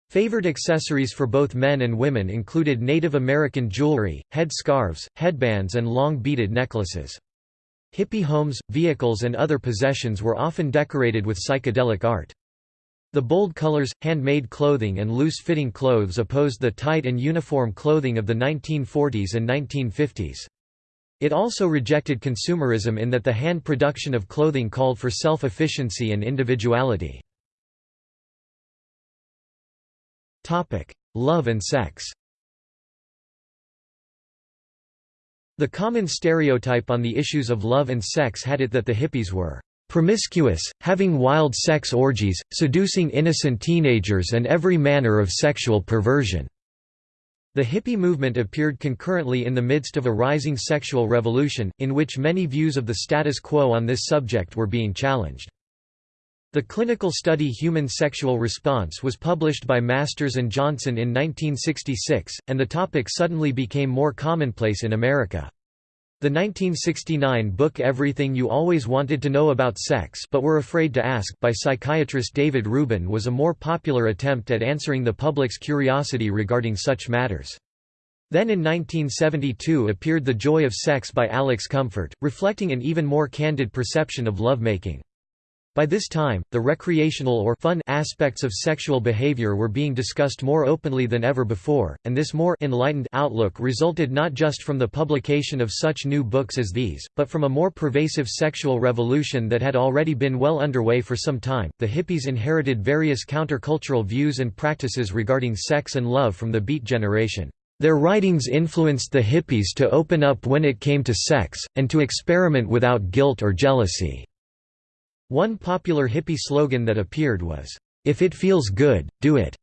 Favored accessories for both men and women included Native American jewelry, head scarves, headbands and long beaded necklaces. Hippie homes, vehicles and other possessions were often decorated with psychedelic art. The bold colors, handmade clothing and loose-fitting clothes opposed the tight and uniform clothing of the 1940s and 1950s. It also rejected consumerism in that the hand production of clothing called for self-efficiency and individuality. Love and sex The common stereotype on the issues of love and sex had it that the hippies were promiscuous, having wild sex orgies, seducing innocent teenagers and every manner of sexual perversion. The hippie movement appeared concurrently in the midst of a rising sexual revolution, in which many views of the status quo on this subject were being challenged. The clinical study Human Sexual Response was published by Masters and Johnson in 1966, and the topic suddenly became more commonplace in America. The 1969 book Everything You Always Wanted to Know About Sex but Were Afraid to Ask by psychiatrist David Rubin was a more popular attempt at answering the public's curiosity regarding such matters. Then in 1972 appeared The Joy of Sex by Alex Comfort, reflecting an even more candid perception of lovemaking. By this time, the recreational or fun aspects of sexual behavior were being discussed more openly than ever before, and this more enlightened outlook resulted not just from the publication of such new books as these, but from a more pervasive sexual revolution that had already been well underway for some time. The hippies inherited various countercultural views and practices regarding sex and love from the Beat generation. Their writings influenced the hippies to open up when it came to sex, and to experiment without guilt or jealousy. One popular hippie slogan that appeared was, "'If it feels good, do it'",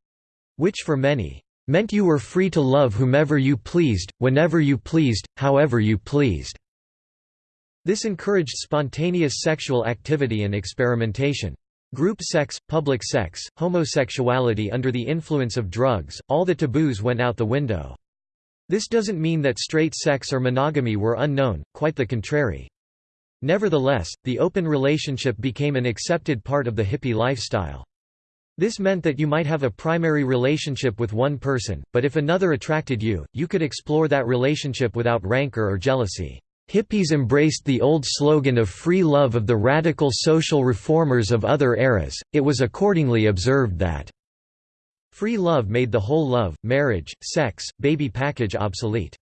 which for many, "'meant you were free to love whomever you pleased, whenever you pleased, however you pleased'". This encouraged spontaneous sexual activity and experimentation. Group sex, public sex, homosexuality under the influence of drugs, all the taboos went out the window. This doesn't mean that straight sex or monogamy were unknown, quite the contrary. Nevertheless, the open relationship became an accepted part of the hippie lifestyle. This meant that you might have a primary relationship with one person, but if another attracted you, you could explore that relationship without rancor or jealousy. Hippies embraced the old slogan of free love of the radical social reformers of other eras, it was accordingly observed that free love made the whole love, marriage, sex, baby package obsolete.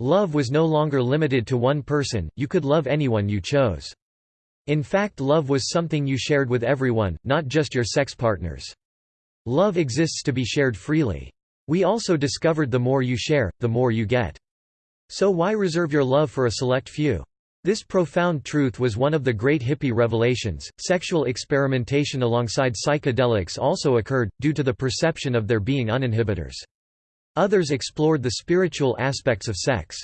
Love was no longer limited to one person, you could love anyone you chose. In fact love was something you shared with everyone, not just your sex partners. Love exists to be shared freely. We also discovered the more you share, the more you get. So why reserve your love for a select few? This profound truth was one of the great hippie revelations. Sexual experimentation alongside psychedelics also occurred, due to the perception of their being uninhibitors. Others explored the spiritual aspects of sex.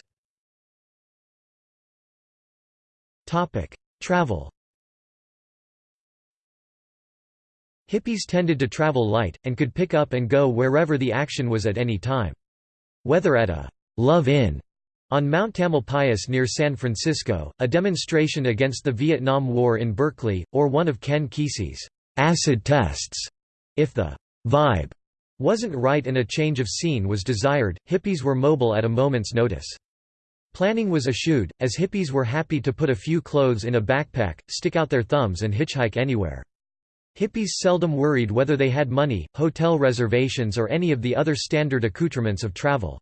Travel Hippies tended to travel light, and could pick up and go wherever the action was at any time. Whether at a «Love Inn» on Mount Tamalpais near San Francisco, a demonstration against the Vietnam War in Berkeley, or one of Ken Kesey's «acid tests», if the «vibe» wasn't right and a change of scene was desired, hippies were mobile at a moment's notice. Planning was eschewed, as hippies were happy to put a few clothes in a backpack, stick out their thumbs and hitchhike anywhere. Hippies seldom worried whether they had money, hotel reservations or any of the other standard accoutrements of travel.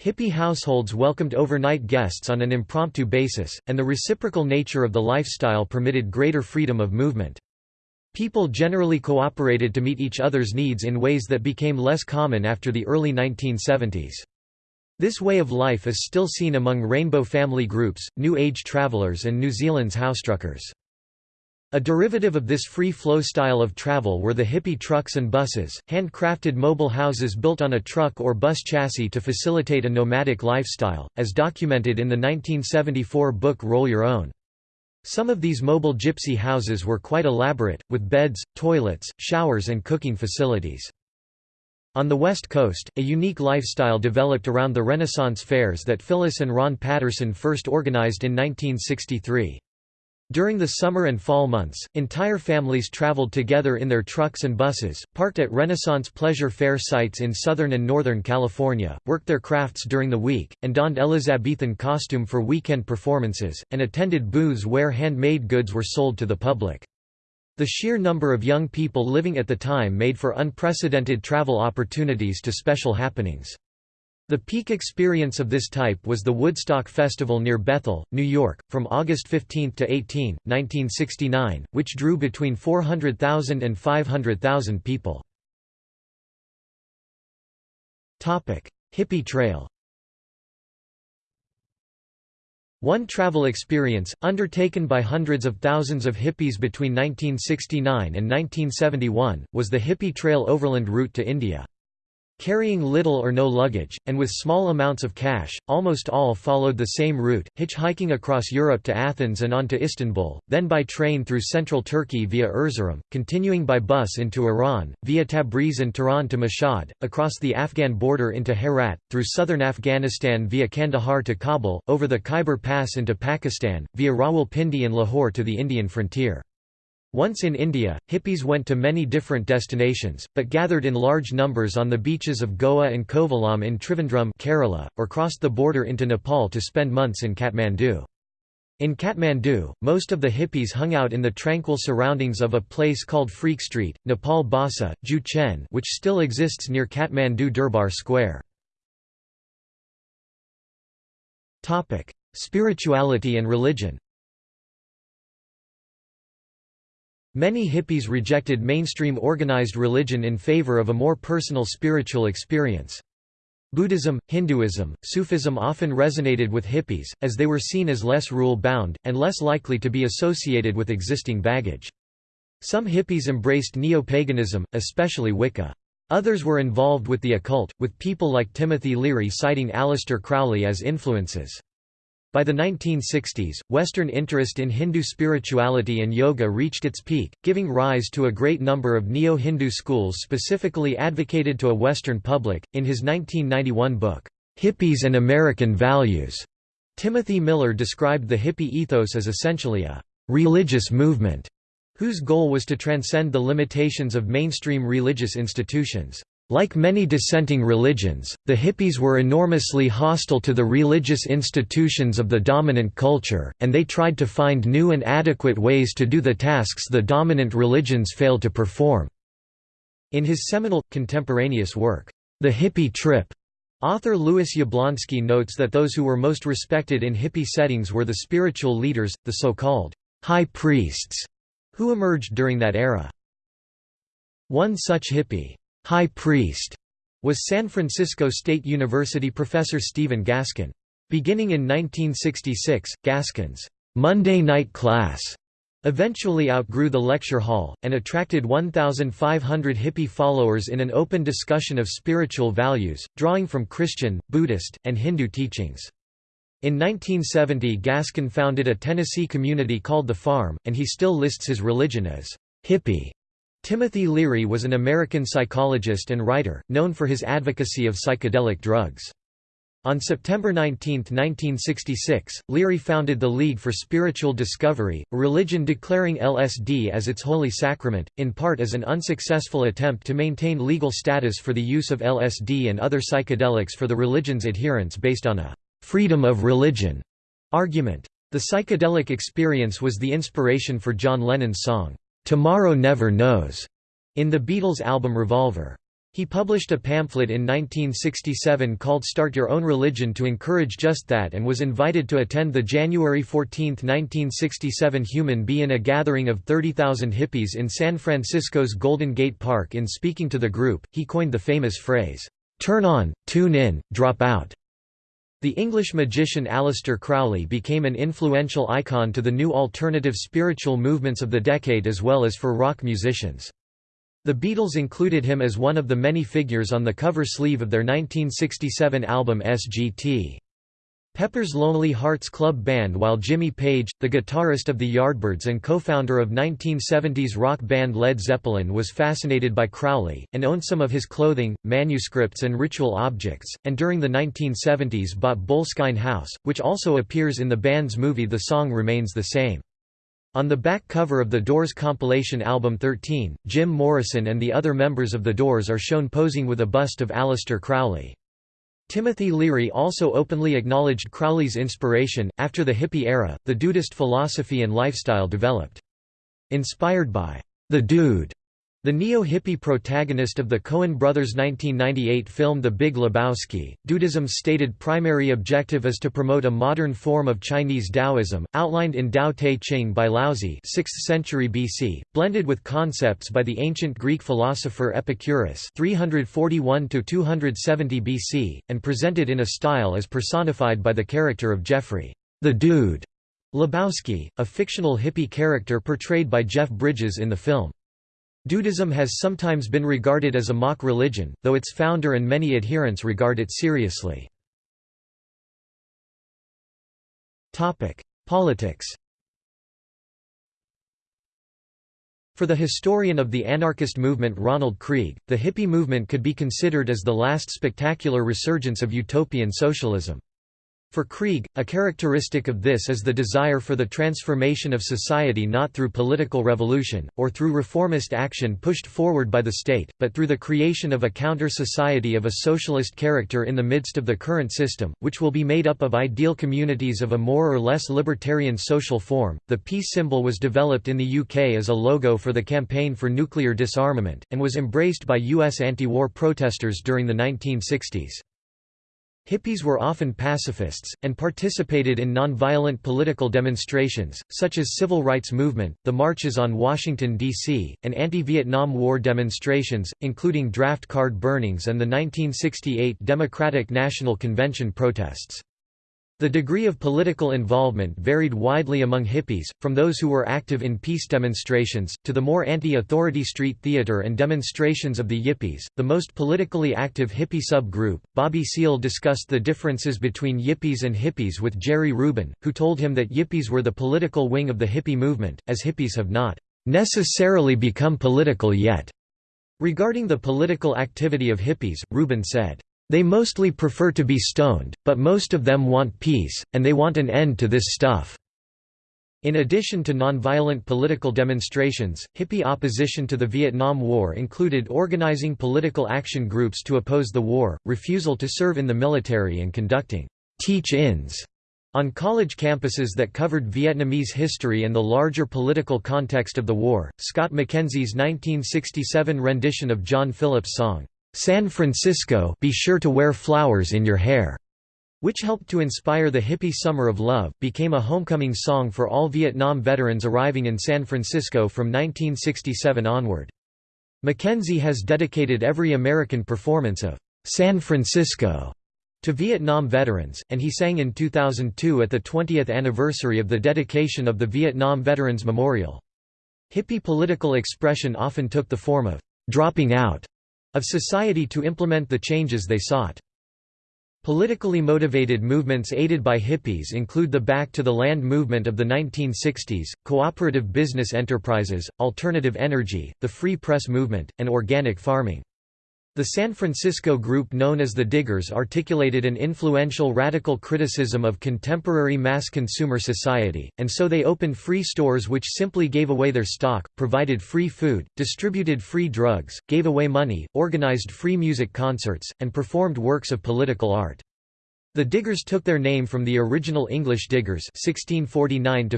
Hippie households welcomed overnight guests on an impromptu basis, and the reciprocal nature of the lifestyle permitted greater freedom of movement. People generally cooperated to meet each other's needs in ways that became less common after the early 1970s. This way of life is still seen among rainbow family groups, New Age travelers and New Zealand's housetruckers. A derivative of this free-flow style of travel were the hippie trucks and buses, handcrafted mobile houses built on a truck or bus chassis to facilitate a nomadic lifestyle, as documented in the 1974 book Roll Your Own. Some of these mobile gypsy houses were quite elaborate, with beds, toilets, showers and cooking facilities. On the West Coast, a unique lifestyle developed around the Renaissance fairs that Phyllis and Ron Patterson first organized in 1963. During the summer and fall months, entire families traveled together in their trucks and buses, parked at Renaissance pleasure fair sites in Southern and Northern California, worked their crafts during the week, and donned Elizabethan costume for weekend performances, and attended booths where handmade goods were sold to the public. The sheer number of young people living at the time made for unprecedented travel opportunities to special happenings. The peak experience of this type was the Woodstock Festival near Bethel, New York, from August 15 to 18, 1969, which drew between 400,000 and 500,000 people. Hippie Trail One travel experience, undertaken by hundreds of thousands of hippies between 1969 and 1971, was the Hippie Trail Overland route to India. Carrying little or no luggage, and with small amounts of cash, almost all followed the same route, hitchhiking across Europe to Athens and on to Istanbul, then by train through central Turkey via Erzurum, continuing by bus into Iran, via Tabriz and Tehran to Mashhad, across the Afghan border into Herat, through southern Afghanistan via Kandahar to Kabul, over the Khyber Pass into Pakistan, via Rawalpindi and Lahore to the Indian frontier. Once in India, hippies went to many different destinations, but gathered in large numbers on the beaches of Goa and Kovalam in Trivandrum Kerala, or crossed the border into Nepal to spend months in Kathmandu. In Kathmandu, most of the hippies hung out in the tranquil surroundings of a place called Freak Street, Nepal Bhasa, Jhoo Chhen which still exists near Kathmandu Durbar Square. Spirituality and religion Many hippies rejected mainstream organized religion in favor of a more personal spiritual experience. Buddhism, Hinduism, Sufism often resonated with hippies, as they were seen as less rule-bound, and less likely to be associated with existing baggage. Some hippies embraced neo-paganism, especially Wicca. Others were involved with the occult, with people like Timothy Leary citing Aleister Crowley as influences. By the 1960s, Western interest in Hindu spirituality and yoga reached its peak, giving rise to a great number of neo-Hindu schools specifically advocated to a Western public. In his 1991 book, Hippies and American Values, Timothy Miller described the hippie ethos as essentially a «religious movement» whose goal was to transcend the limitations of mainstream religious institutions. Like many dissenting religions, the hippies were enormously hostile to the religious institutions of the dominant culture, and they tried to find new and adequate ways to do the tasks the dominant religions failed to perform. In his seminal, contemporaneous work, The Hippie Trip, author Lewis Yablonsky notes that those who were most respected in hippie settings were the spiritual leaders, the so-called high priests, who emerged during that era. One such hippie high priest was San Francisco State University professor Stephen Gaskin. Beginning in 1966, Gaskin's Monday night class eventually outgrew the lecture hall, and attracted 1,500 hippie followers in an open discussion of spiritual values, drawing from Christian, Buddhist, and Hindu teachings. In 1970 Gaskin founded a Tennessee community called The Farm, and he still lists his religion as hippie. Timothy Leary was an American psychologist and writer, known for his advocacy of psychedelic drugs. On September 19, 1966, Leary founded the League for Spiritual Discovery, a religion declaring LSD as its holy sacrament, in part as an unsuccessful attempt to maintain legal status for the use of LSD and other psychedelics for the religion's adherents based on a «freedom of religion» argument. The psychedelic experience was the inspiration for John Lennon's song, Tomorrow Never Knows, in the Beatles' album Revolver. He published a pamphlet in 1967 called Start Your Own Religion to encourage just that and was invited to attend the January 14, 1967 Human Be in a gathering of 30,000 hippies in San Francisco's Golden Gate Park in speaking to the group, he coined the famous phrase, "'Turn on, tune in, drop out' The English magician Aleister Crowley became an influential icon to the new alternative spiritual movements of the decade as well as for rock musicians. The Beatles included him as one of the many figures on the cover sleeve of their 1967 album SGT. Pepper's Lonely Hearts Club Band While Jimmy Page, the guitarist of the Yardbirds and co-founder of 1970s rock band Led Zeppelin was fascinated by Crowley, and owned some of his clothing, manuscripts and ritual objects, and during the 1970s bought Boleskine House, which also appears in the band's movie The song remains the same. On the back cover of the Doors compilation album 13, Jim Morrison and the other members of the Doors are shown posing with a bust of Aleister Crowley. Timothy Leary also openly acknowledged Crowley's inspiration. After the hippie era, the Dudeist philosophy and lifestyle developed. Inspired by the Dude, the neo-hippie protagonist of the Coen brothers' 1998 film The Big Lebowski, Dudeism's stated primary objective is to promote a modern form of Chinese Taoism, outlined in Tao Te Ching by Laozi 6th century BC, blended with concepts by the ancient Greek philosopher Epicurus 341–270 BC, and presented in a style as personified by the character of Jeffrey the Dude Lebowski, a fictional hippie character portrayed by Jeff Bridges in the film. Dudeism has sometimes been regarded as a mock religion, though its founder and many adherents regard it seriously. Politics For the historian of the anarchist movement Ronald Creagh, the hippie movement could be considered as the last spectacular resurgence of utopian socialism. For Creagh, a characteristic of this is the desire for the transformation of society not through political revolution, or through reformist action pushed forward by the state, but through the creation of a counter-society of a socialist character in the midst of the current system, which will be made up of ideal communities of a more or less libertarian social form. The peace symbol was developed in the UK as a logo for the campaign for nuclear disarmament, and was embraced by US anti-war protesters during the 1960s. Hippies were often pacifists, and participated in nonviolent political demonstrations, such as civil rights movement, the marches on Washington, D.C., and anti-Vietnam War demonstrations, including draft card burnings and the 1968 Democratic National Convention protests. The degree of political involvement varied widely among hippies, from those who were active in peace demonstrations, to the more anti-authority street theater and demonstrations of the yippies. The most politically active hippie subgroup, Bobby Seale discussed the differences between yippies and hippies with Jerry Rubin, who told him that yippies were the political wing of the hippie movement, as hippies have not necessarily become political yet. Regarding the political activity of hippies, Rubin said, They mostly prefer to be stoned, but most of them want peace, and they want an end to this stuff." In addition to nonviolent political demonstrations, hippie opposition to the Vietnam War included organizing political action groups to oppose the war, refusal to serve in the military and conducting teach-ins on college campuses that covered Vietnamese history and the larger political context of the war. Scott McKenzie's 1967 rendition of John Phillips' song, San Francisco, be sure to wear flowers in your hair, which helped to inspire the hippie Summer of Love, became a homecoming song for all Vietnam veterans arriving in San Francisco from 1967 onward. McKenzie has dedicated every American performance of San Francisco to Vietnam veterans, and he sang in 2002 at the 20th anniversary of the dedication of the Vietnam Veterans Memorial. Hippie political expression often took the form of dropping out of society to implement the changes they sought. Politically motivated movements aided by hippies include the Back to the Land movement of the 1960s, cooperative business enterprises, alternative energy, the free press movement, and organic farming. The San Francisco group known as the Diggers articulated an influential radical criticism of contemporary mass consumer society, and so they opened free stores which simply gave away their stock, provided free food, distributed free drugs, gave away money, organized free music concerts, and performed works of political art. The Diggers took their name from the original English Diggers 1649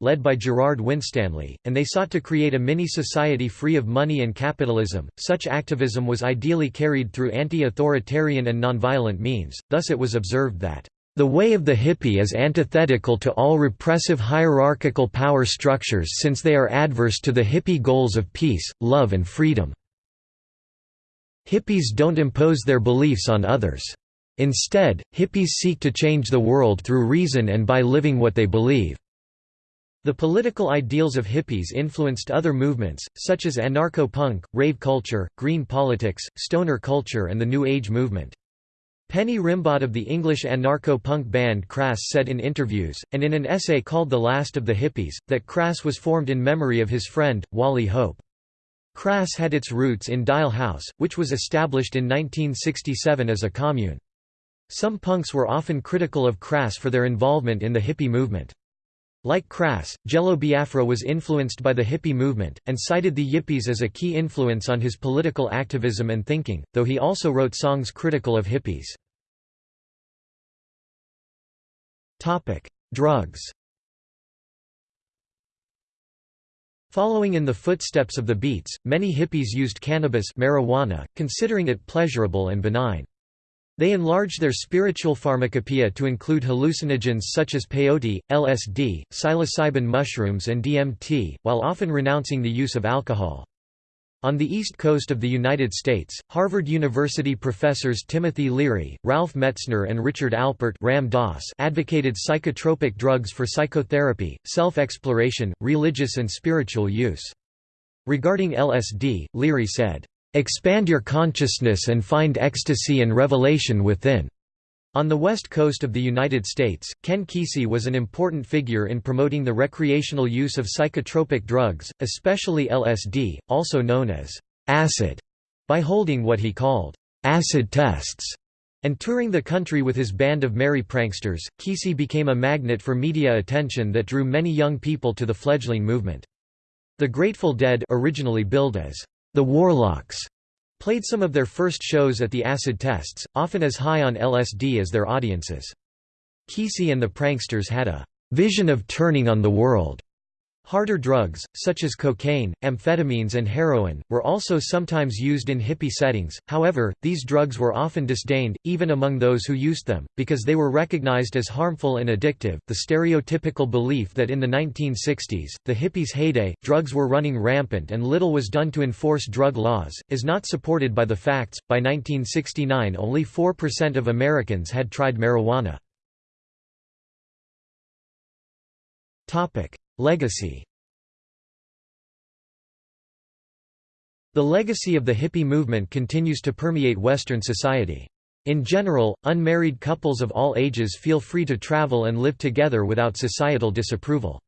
led by Gerard Winstanley, and they sought to create a mini-society free of money and capitalism. Such activism was ideally carried through anti-authoritarian and nonviolent means, thus it was observed that the way of the hippie is antithetical to all repressive hierarchical power structures since they are adverse to the hippie goals of peace, love and freedom. Hippies don't impose their beliefs on others. Instead, hippies seek to change the world through reason and by living what they believe. The political ideals of hippies influenced other movements, such as anarcho-punk, rave culture, green politics, stoner culture and the New Age movement. Penny Rimbaud of the English anarcho-punk band Crass said in interviews, and in an essay called The Last of the Hippies, that Crass was formed in memory of his friend, Wally Hope. Crass had its roots in Dial House, which was established in 1967 as a commune. Some punks were often critical of Crass for their involvement in the hippie movement. Like Crass, Jello Biafra was influenced by the hippie movement, and cited the Yippies as a key influence on his political activism and thinking, though he also wrote songs critical of hippies. Drugs Following in the footsteps of the Beats, many hippies used cannabis marijuana, considering it pleasurable and benign. They enlarged their spiritual pharmacopoeia to include hallucinogens such as peyote, LSD, psilocybin mushrooms and DMT, while often renouncing the use of alcohol. On the east coast of the United States, Harvard University professors Timothy Leary, Ralph Metzner and Richard Alpert Ram Dass advocated psychotropic drugs for psychotherapy, self-exploration, religious and spiritual use. Regarding LSD, Leary said, Expand your consciousness and find ecstasy and revelation within. On the west coast of the United States, Ken Kesey was an important figure in promoting the recreational use of psychotropic drugs, especially LSD, also known as acid, by holding what he called acid tests. And touring the country with his band of merry pranksters, Kesey became a magnet for media attention that drew many young people to the fledgling movement. The Grateful Dead originally billed as the Warlocks played some of their first shows at the acid tests, often as high on LSD as their audiences. Kesey and the Pranksters had a vision of turning on the world Harder drugs, such as cocaine, amphetamines and heroin, were also sometimes used in hippie settings, however, these drugs were often disdained, even among those who used them, because they were recognized as harmful and addictive. The stereotypical belief that in the 1960s, the hippies' heyday, drugs were running rampant and little was done to enforce drug laws, is not supported by the facts. By 1969, only 4% of Americans had tried marijuana. Legacy The legacy of the hippie movement continues to permeate Western society. In general, unmarried couples of all ages feel free to travel and live together without societal disapproval.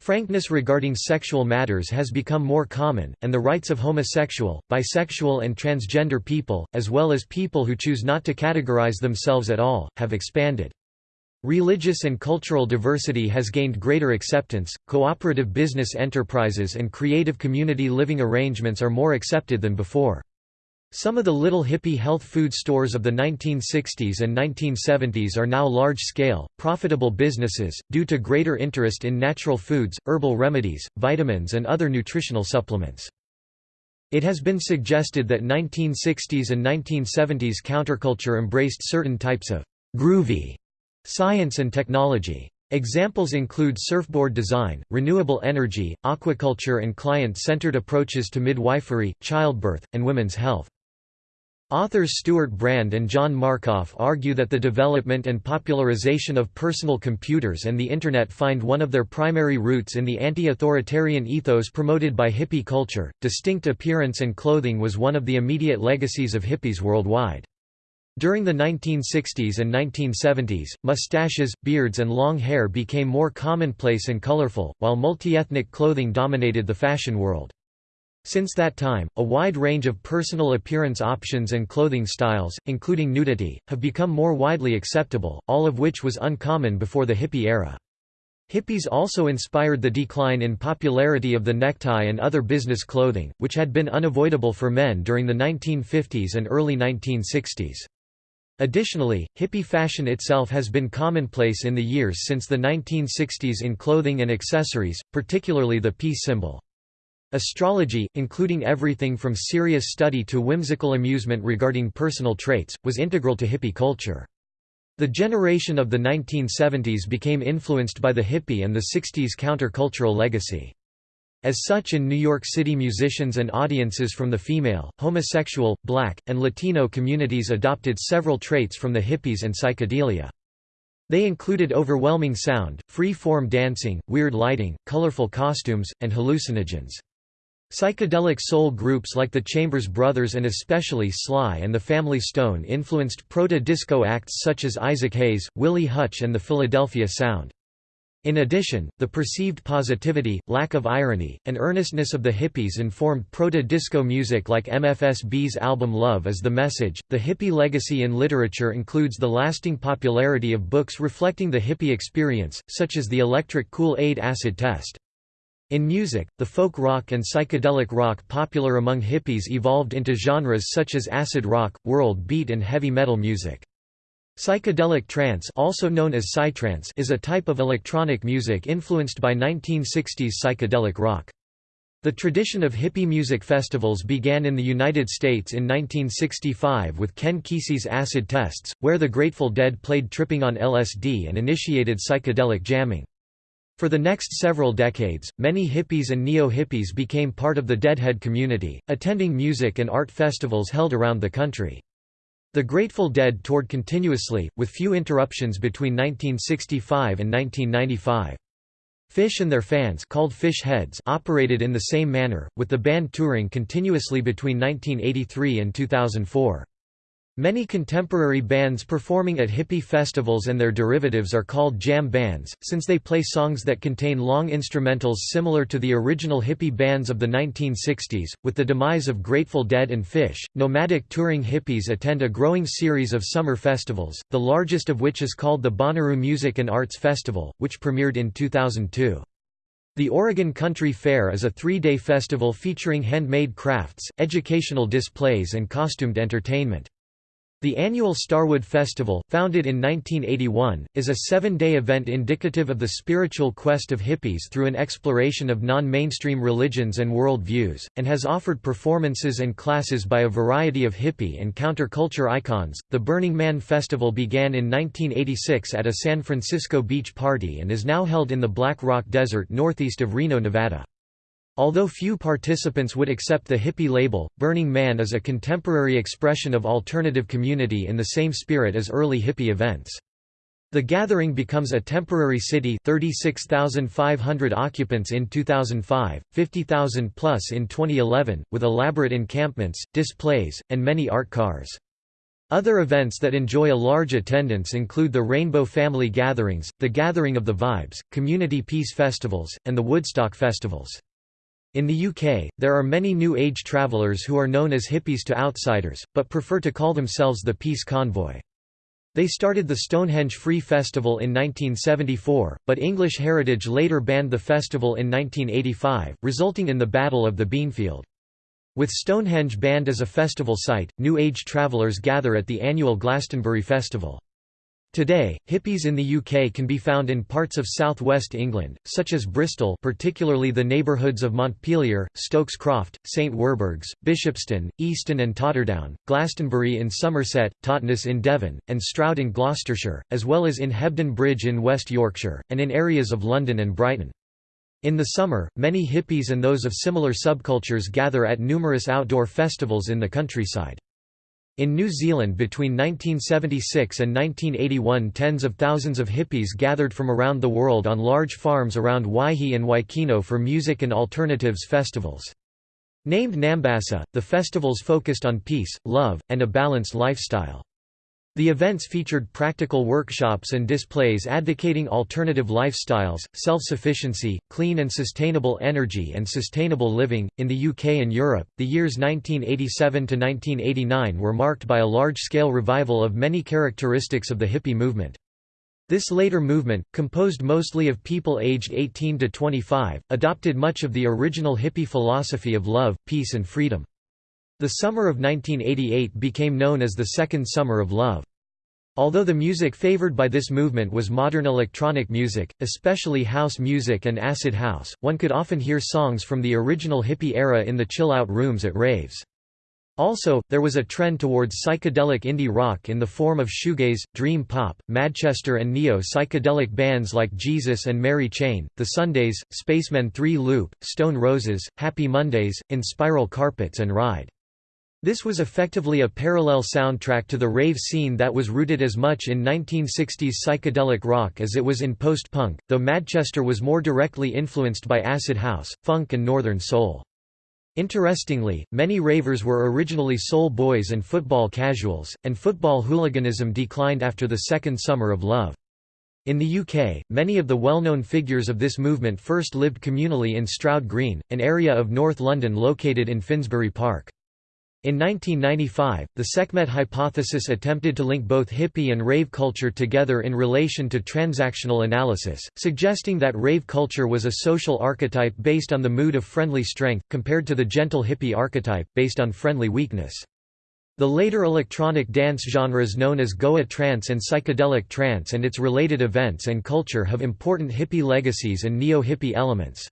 Frankness regarding sexual matters has become more common, and the rights of homosexual, bisexual and transgender people, as well as people who choose not to categorize themselves at all, have expanded. Religious and cultural diversity has gained greater acceptance, cooperative business enterprises and creative community living arrangements are more accepted than before. Some of the little hippie health food stores of the 1960s and 1970s are now large-scale, profitable businesses, due to greater interest in natural foods, herbal remedies, vitamins and other nutritional supplements. It has been suggested that 1960s and 1970s counterculture embraced certain types of «groovy» science and technology. Examples include surfboard design, renewable energy, aquaculture and client-centered approaches to midwifery, childbirth, and women's health. Authors Stewart Brand and John Markoff argue that the development and popularization of personal computers and the Internet find one of their primary roots in the anti-authoritarian ethos promoted by hippie culture. Distinct appearance and clothing was one of the immediate legacies of hippies worldwide. During the 1960s and 1970s, mustaches, beards and long hair became more commonplace and colorful, while multi-ethnic clothing dominated the fashion world. Since that time, a wide range of personal appearance options and clothing styles, including nudity, have become more widely acceptable, all of which was uncommon before the hippie era. Hippies also inspired the decline in popularity of the necktie and other business clothing, which had been unavoidable for men during the 1950s and early 1960s. Additionally, hippie fashion itself has been commonplace in the years since the 1960s in clothing and accessories, particularly the peace symbol. Astrology, including everything from serious study to whimsical amusement regarding personal traits, was integral to hippie culture. The generation of the 1970s became influenced by the hippie and the 60s countercultural legacy. As such in New York City musicians and audiences from the female, homosexual, black, and Latino communities adopted several traits from the hippies and psychedelia. They included overwhelming sound, free-form dancing, weird lighting, colorful costumes, and hallucinogens. Psychedelic soul groups like the Chambers Brothers and especially Sly and the Family Stone influenced proto-disco acts such as Isaac Hayes, Willie Hutch and the Philadelphia Sound. In addition, the perceived positivity, lack of irony, and earnestness of the hippies informed proto-disco music like MFSB's album Love is the Message. The hippie legacy in literature includes the lasting popularity of books reflecting the hippie experience, such as the Electric Kool-Aid Acid Test. In music, the folk rock and psychedelic rock popular among hippies evolved into genres such as acid rock, world beat and heavy metal music. Psychedelic trance also known as psytrance is a type of electronic music influenced by 1960s psychedelic rock. The tradition of hippie music festivals began in the United States in 1965 with Ken Kesey's Acid Tests, where the Grateful Dead played Tripping on LSD and initiated psychedelic jamming. For the next several decades, many hippies and neo-hippies became part of the Deadhead community, attending music and art festivals held around the country. The Grateful Dead toured continuously, with few interruptions between 1965 and 1995. Phish and their fans called Phish Heads operated in the same manner, with the band touring continuously between 1983 and 2004. Many contemporary bands performing at hippie festivals and their derivatives are called jam bands, since they play songs that contain long instrumentals similar to the original hippie bands of the 1960s. With the demise of Grateful Dead and Phish, nomadic touring hippies attend a growing series of summer festivals, the largest of which is called the Bonnaroo Music and Arts Festival, which premiered in 2002. The Oregon Country Fair is a three-day festival featuring handmade crafts, educational displays and costumed entertainment. The annual Starwood Festival, founded in 1981, is a seven-day event indicative of the spiritual quest of hippies through an exploration of non-mainstream religions and world views, and has offered performances and classes by a variety of hippie and counterculture icons. The Burning Man Festival began in 1986 at a San Francisco beach party and is now held in the Black Rock Desert northeast of Reno, Nevada. Although few participants would accept the hippie label, Burning Man is a contemporary expression of alternative community in the same spirit as early hippie events. The gathering becomes a temporary city 36,500 occupants in 2005, 50,000 plus in 2011, with elaborate encampments, displays, and many art cars. Other events that enjoy a large attendance include the Rainbow Family Gatherings, the Gathering of the Vibes, Community Peace Festivals, and the Woodstock Festivals. In the UK, there are many New Age travelers who are known as hippies to outsiders, but prefer to call themselves the Peace Convoy. They started the Stonehenge Free Festival in 1974, but English Heritage later banned the festival in 1985, resulting in the Battle of the Beanfield. With Stonehenge banned as a festival site, New Age travellers gather at the annual Glastonbury Festival. Today, hippies in the UK can be found in parts of southwest England, such as Bristol particularly the neighbourhoods of Montpelier, Stokes Croft, St Werburghs, Bishopston, Easton and Totterdown, Glastonbury in Somerset, Totnes in Devon, and Stroud in Gloucestershire, as well as in Hebden Bridge in West Yorkshire, and in areas of London and Brighton. In the summer, many hippies and those of similar subcultures gather at numerous outdoor festivals in the countryside. In New Zealand between 1976 and 1981 tens of thousands of hippies gathered from around the world on large farms around Waihi and Waikino for music and alternatives festivals. Named Nambassa, the festivals focused on peace, love, and a balanced lifestyle. The events featured practical workshops and displays advocating alternative lifestyles, self-sufficiency, clean and sustainable energy and sustainable living. In the UK and Europe, the years 1987 to 1989 were marked by a large-scale revival of many characteristics of the hippie movement. This later movement, composed mostly of people aged 18 to 25, adopted much of the original hippie philosophy of love, peace and freedom. The summer of 1988 became known as the Second Summer of Love. Although the music favored by this movement was modern electronic music, especially house music and acid house, one could often hear songs from the original hippie era in the chill-out rooms at raves. Also, there was a trend towards psychedelic indie rock in the form of shoegaze, dream pop, Madchester and neo-psychedelic bands like Jesus and Mary Chain, The Sundays, Spacemen 3 Loop, Stone Roses, Happy Mondays, Inspiral Carpets and Ride. This was effectively a parallel soundtrack to the rave scene that was rooted as much in 1960s psychedelic rock as it was in post-punk, though Madchester was more directly influenced by acid house, funk and northern soul. Interestingly, many ravers were originally soul boys and football casuals, and football hooliganism declined after the second summer of love. In the UK, many of the well-known figures of this movement first lived communally in Stroud Green, an area of North London located in Finsbury Park. In 1995, the Sekhmet hypothesis attempted to link both hippie and rave culture together in relation to transactional analysis, suggesting that rave culture was a social archetype based on the mood of friendly strength, compared to the gentle hippie archetype, based on friendly weakness. The later electronic dance genres known as Goa trance and psychedelic trance and its related events and culture have important hippie legacies and neo-hippie elements.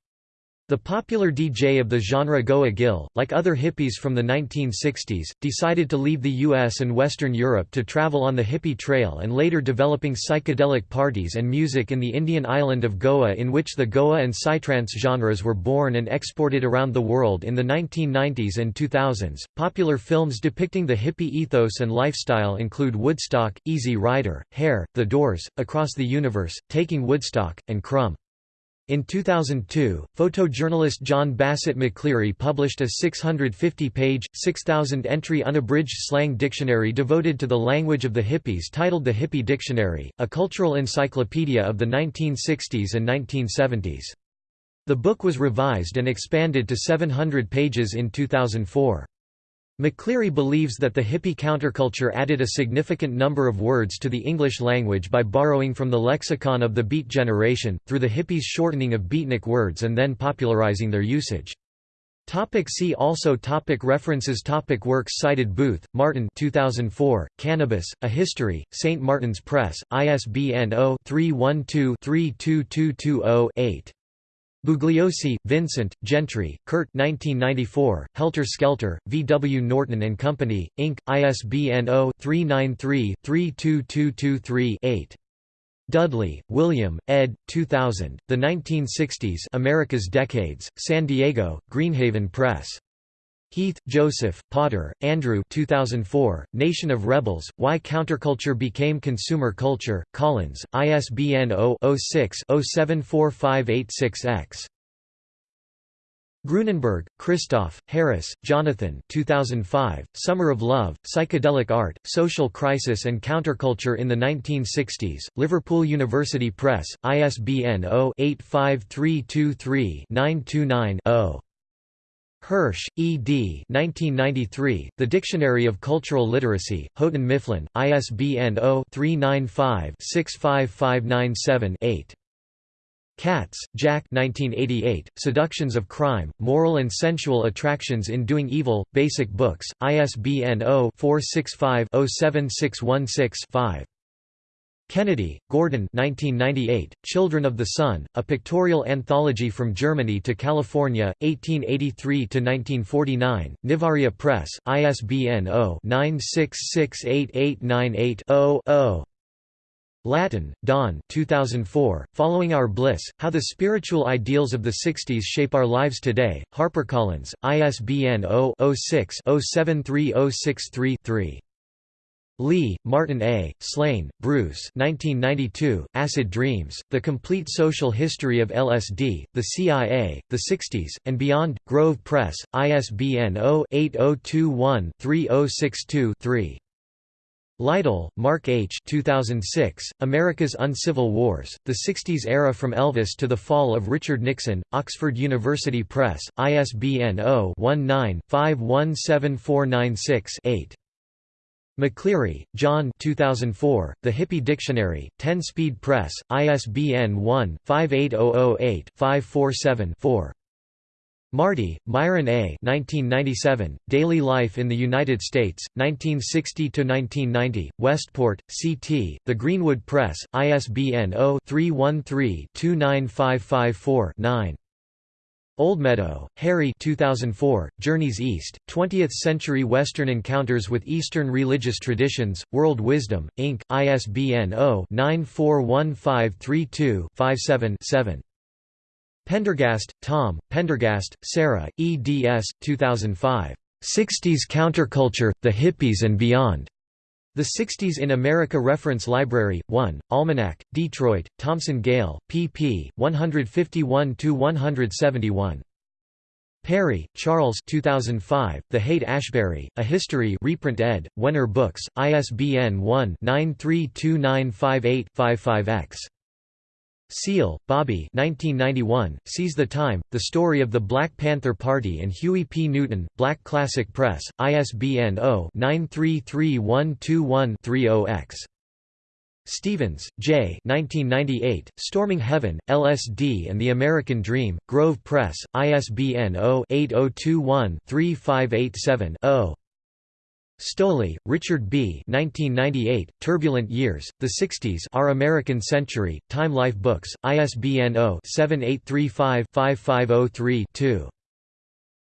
The popular DJ of the genre Goa Gil, like other hippies from the 1960s, decided to leave the US and Western Europe to travel on the hippie trail and later developing psychedelic parties and music in the Indian island of Goa in which the Goa and psytrance genres were born and exported around the world in the 1990s and 2000s. Popular films depicting the hippie ethos and lifestyle include Woodstock, Easy Rider, Hair, The Doors, Across the Universe, Taking Woodstock, and Crumb. In 2002, photojournalist John Bassett McCleary published a 650-page, 6,000-entry unabridged slang dictionary devoted to the language of the hippies titled The Hippie Dictionary, a cultural encyclopedia of the 1960s and 1970s. The book was revised and expanded to 700 pages in 2004. McCleary believes that the hippie counterculture added a significant number of words to the English language by borrowing from the lexicon of the Beat generation, through the hippies' shortening of beatnik words and then popularizing their usage. Topic see also topic References topic Works cited Booth, Martin 2004, Cannabis, A History, St. Martin's Press, ISBN 0-312-32220-8. Bugliosi, Vincent, Gentry, Kurt 1994, Helter Skelter, V. W. Norton and Company, Inc., ISBN 0-393-32223-8. Dudley, William, ed. 2000, The 1960s America's Decades, San Diego, Greenhaven Press. Heath, Joseph, Potter, Andrew 2004, Nation of Rebels, Why Counterculture Became Consumer Culture, Collins, ISBN 0-06-074586-X. Grunenberg, Christoph, Harris, Jonathan 2005, Summer of Love, Psychedelic Art, Social Crisis and Counterculture in the 1960s, Liverpool University Press, ISBN 0-85323-929-0. Hirsch, E. D. 1993, The Dictionary of Cultural Literacy, Houghton Mifflin, ISBN 0-395-65597-8. Katz, Jack 1988, Seductions of Crime, Moral and Sensual Attractions in Doing Evil, Basic Books, ISBN 0-465-07616-5. Kennedy, Gordon 1998, Children of the Sun, a pictorial anthology from Germany to California, 1883–1949, Nivaria Press, ISBN 0-9668898-0-0. Lattin, Don 2004, Following Our Bliss, How the Spiritual Ideals of the Sixties Shape Our Lives Today, HarperCollins, ISBN 0-06-073063-3. Lee, Martin A., Shlain, Bruce 1992, Acid Dreams, The Complete Social History of LSD, The CIA, The Sixties, and Beyond, Grove Press, ISBN 0-8021-3062-3. Lytle, Mark H. 2006, America's Uncivil Wars, The 60s Era from Elvis to the Fall of Richard Nixon, Oxford University Press, ISBN 0-19-517496-8. McCleary, John 2004, The Hippie Dictionary, 10-Speed Press, ISBN 1-58008-547-4. Marty, Myron A. 1997, Daily Life in the United States, 1960–1990, Westport, C.T., The Greenwood Press, ISBN 0-313-29554-9. Oldmeadow, Harry 2004, Journeys East, 20th-century Western Encounters with Eastern Religious Traditions, World Wisdom, Inc., ISBN 0-941532-57-7. Pendergast, Tom, Pendergast, Sarah, eds. 2005. 60s Counterculture, The Hippies and Beyond. The 60s in America Reference Library, 1, Almanac, Detroit, Thomson Gale, pp. 151–171. Perry, Charles 2005, The Haight-Ashbury, A History reprint ed., Wenner Books, ISBN 1-932958-55-X. Seale, Bobby 1991, Seize the Time, The Story of the Black Panther Party and Huey P. Newton, Black Classic Press, ISBN 0-933121-30-X. Stevens, J. 1998, Storming Heaven, LSD and the American Dream, Grove Press, ISBN 0-8021-3587-0. Stolley, Richard B. 1998, Turbulent Years, The Sixties Our American Century, Time Life Books, ISBN 0-7835-5503-2.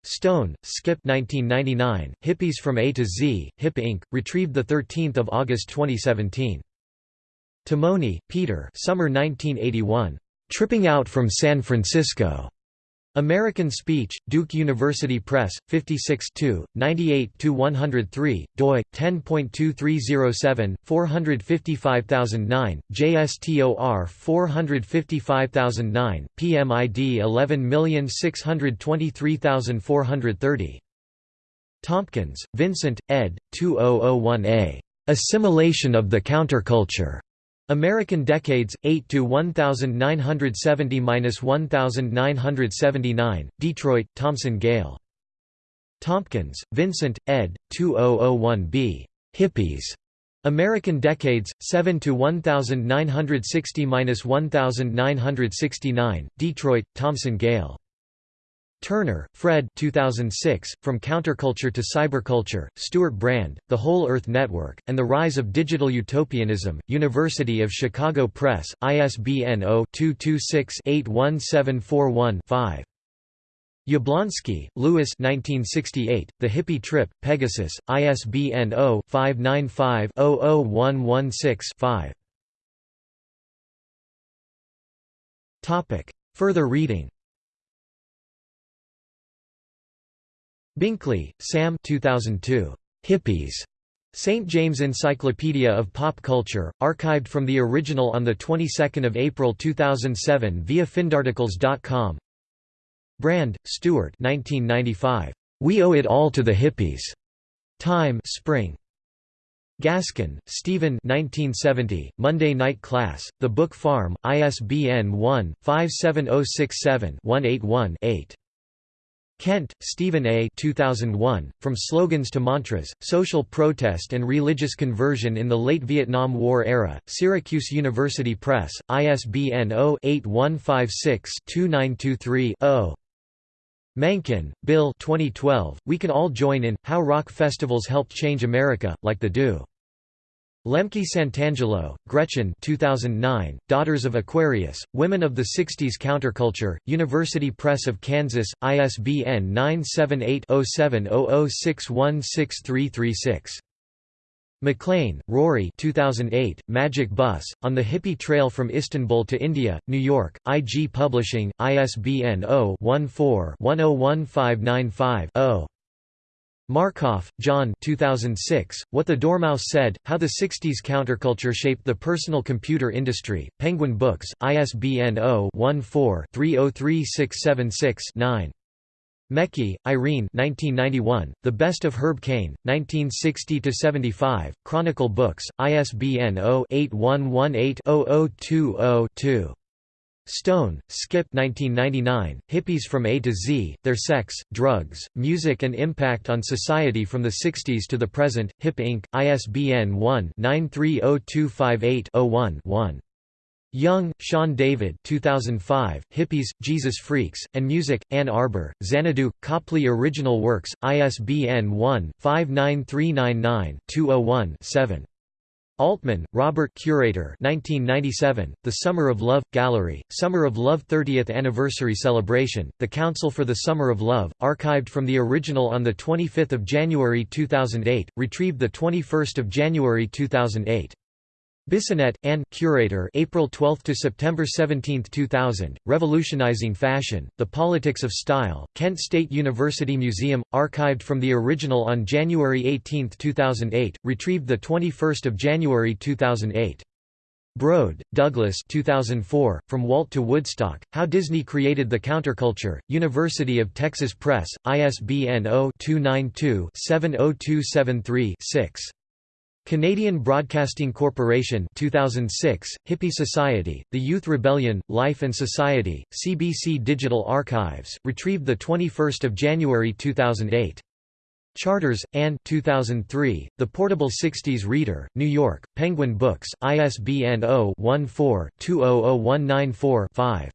Stone, Skip 1999, Hippies from A to Z, Hip Inc., retrieved 13 August 2017. Tamony, Peter Summer 1981. Tripping Out from San Francisco. American Speech, Duke University Press, 56 98–103, doi, 10.2307, 455009, JSTOR 455009, PMID 11623430. Tompkins, Vincent, ed. 2001a. Assimilation of the Counterculture. American Decades, 8 to 1970–1979, Detroit, Thomson Gale. Tompkins, Vincent, ed. 2001b. Hippies. American Decades, 7 to 1960–1969, Detroit, Thomson Gale. Turner, Fred 2006, From Counterculture to Cyberculture, Stewart Brand, The Whole Earth Network, and the Rise of Digital Utopianism, University of Chicago Press, ISBN 0-226-81741-5. Yablonsky, Lewis 1968, The Hippie Trip, Pegasus, ISBN 0-595-00116-5 Further reading Binkley, Sam 2002. Hippies. St. James Encyclopedia of Pop Culture, archived from the original on the 22nd of April 2007 via findarticles.com. Brand, Stewart 1995. We Owe It All to the Hippies. Time Spring. Gaskin, Stephen 1970, Monday Night Class, The Book Farm, ISBN 1-57067-181-8. Kent, Stephen A. 2001, From Slogans to Mantras, Social Protest and Religious Conversion in the Late Vietnam War Era, Syracuse University Press, ISBN 0-8156-2923-0. Mankin, Bill 2012, We Can All Join In, How Rock Festivals Helped Change America, Like the Do. Lemke Santangelo, Gretchen 2009, Daughters of Aquarius, Women of the 60s Counterculture, University Press of Kansas, ISBN 978-0700616336. MacLean, Rory 2008, Magic Bus, On the Hippie Trail from Istanbul to India, New York, IG Publishing, ISBN 0-14-101595-0. Markoff, John 2006, What the Dormouse Said, How the 60s Counterculture Shaped the Personal Computer Industry, Penguin Books, ISBN 0-14-303676-9. Mecchi, Irene 1991, The Best of Herb Caen, 1960–75, Chronicle Books, ISBN 0-8118-0020-2. Stone, Skip 1999, Hippies from A to Z, Their Sex, Drugs, Music and Impact on Society from the 60s to the Present, Hip Inc., ISBN 1-930258-01-1. Young, Sean David 2005, Hippies, Jesus Freaks, and Music, Ann Arbor, Xanadu, Copley Original Works, ISBN 1-59399-201-7. Altman, Robert Curator 1997, The Summer of Love, Gallery, Summer of Love 30th Anniversary Celebration, The Council for the Summer of Love, archived from the original on 25 January 2008, retrieved 21 January 2008. Bissonnette, Anne Curator April 12 to September 17, 2000, Revolutionizing Fashion: The Politics of Style, Kent State University Museum, archived from the original on January 18, 2008, retrieved the 21st of January 2008. Brode, Douglas 2004, From Walt to Woodstock, How Disney Created the Counterculture, University of Texas Press, ISBN 0-292-70273-6. Canadian Broadcasting Corporation 2006, Hippie Society, The Youth Rebellion, Life and Society, CBC Digital Archives, retrieved 21 January 2008. Charters, Ann 2003, The Portable 60s Reader, New York, Penguin Books, ISBN 0-14-200194-5.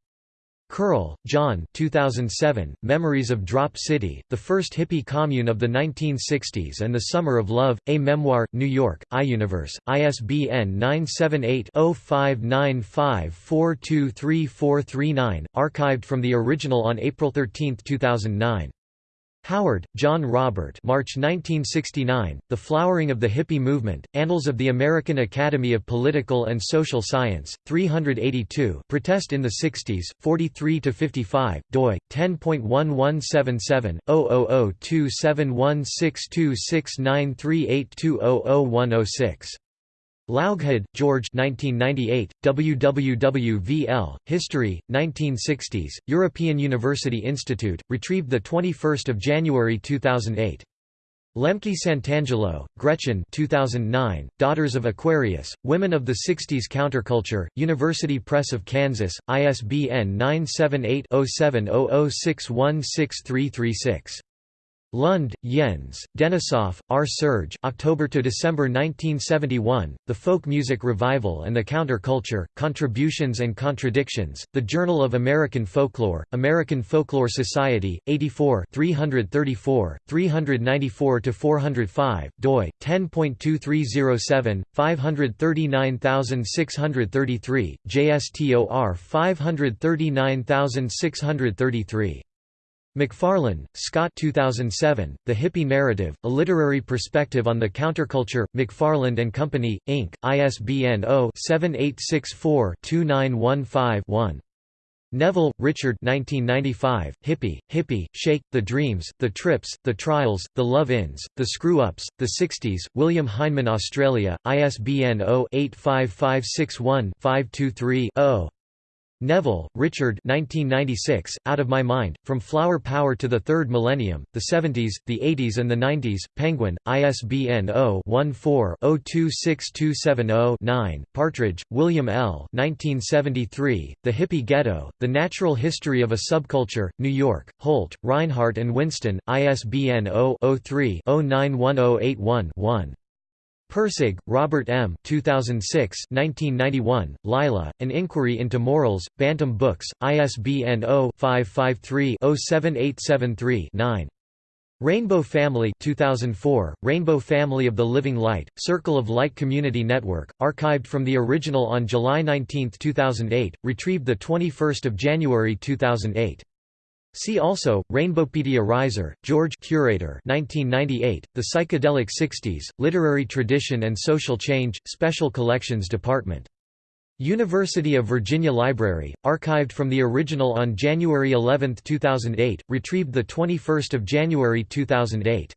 Curl, John 2007, Memories of Drop City, the first hippie commune of the 1960s and the Summer of Love, A Memoir, New York, iUniverse, ISBN 978-0595423439, archived from the original on April 13, 2009. Howard, John Robert March 1969, The Flowering of the Hippie Movement, Annals of the American Academy of Political and Social Science, 382 Protest in the 60s, 43–55, doi, 10.1177, 0002716269382000106. Laughead, George 1998, WWWVL, History, 1960s, European University Institute, retrieved 21 January 2008. Lemke Santangelo, Gretchen 2009, Daughters of Aquarius, Women of the 60s Counterculture, University Press of Kansas, ISBN 978 0700616336. Lund, Jens, Denisoff, R. Serge October to December 1971, The Folk Music Revival and the Counter-Culture, Contributions and Contradictions, The Journal of American Folklore, American Folklore Society, 84 334, 394–405, doi, 10.2307, 539633, JSTOR 539633. McFarlane, Scott 2007, The Hippie Narrative, A Literary Perspective on the Counterculture, McFarland and Company, Inc., ISBN 0-7864-2915-1. Neville, Richard 1995, Hippie, Hippie, Shake, The Dreams, The Trips, The Trials, The Love-Ins, The Screw-Ups, The 60s, William Heinemann Australia, ISBN 0-85561-523-0. Neville, Richard 1996, Out of My Mind, From Flower Power to the Third Millennium, the 70s, the 80s and the 90s, Penguin, ISBN 0-14-026270-9, Partridge, William L. 1973, The Hippie Ghetto, The Natural History of a Subculture, New York, Holt, Rinehart and Winston, ISBN 0-03-091081-1. Pirsig, Robert M. 2006, 1991, Lila, An Inquiry into Morals, Bantam Books, ISBN 0-553-07873-9. Rainbow Family 2004, Rainbow Family of the Living Light, Circle of Light Community Network, archived from the original on July 19, 2008, retrieved 21 January 2008. See also, Rainbowpedia Reiser, George Curator 1998, The Psychedelic Sixties, Literary Tradition and Social Change, Special Collections Department. University of Virginia Library, archived from the original on January 11, 2008, retrieved 21 January 2008.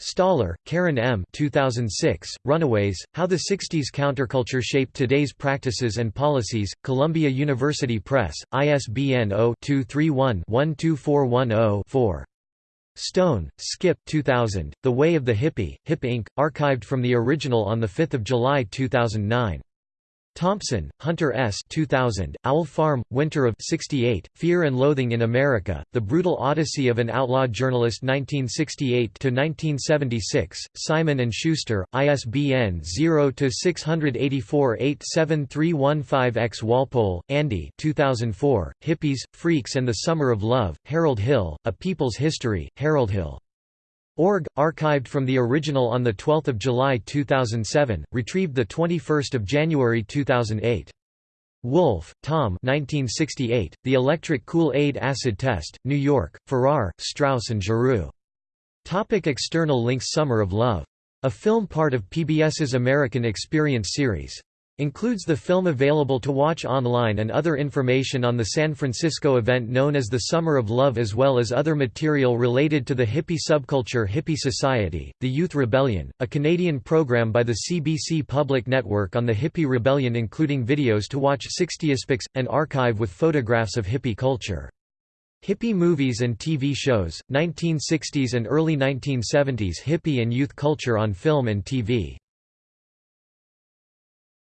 Staller, Karen M. 2006, Runaways, How the 60s Counterculture Shaped Today's Practices and Policies, Columbia University Press, ISBN 0-231-12410-4. Stone, Skip 2000, The Way of the Hippie, Hip Inc., archived from the original on 5 July 2009. Thompson, Hunter S. 2000, Owl Farm, Winter of 68, Fear and Loathing in America, The Brutal Odyssey of an Outlaw Journalist 1968–1976, Simon & Schuster, ISBN 0-684-87315-X Walpole, Andy 2004, Hippies, Freaks and the Summer of Love, Harold Hill, A People's History, Harold Hill. Org, archived from the original on 12 July 2007, retrieved 21 January 2008. Wolfe, Tom 1968, The Electric Kool-Aid Acid Test, New York, Farrar, Straus and Giroux. Topic external links Summer of Love. A film part of PBS's American Experience series. Includes the film available to watch online and other information on the San Francisco event known as the Summer of Love as well as other material related to the hippie subculture Hippie Society, The Youth Rebellion, a Canadian program by the CBC Public Network on the Hippie Rebellion including videos to watch 60aspics, an archive with photographs of hippie culture. Hippie movies and TV shows, 1960s and early 1970s hippie and youth culture on film and TV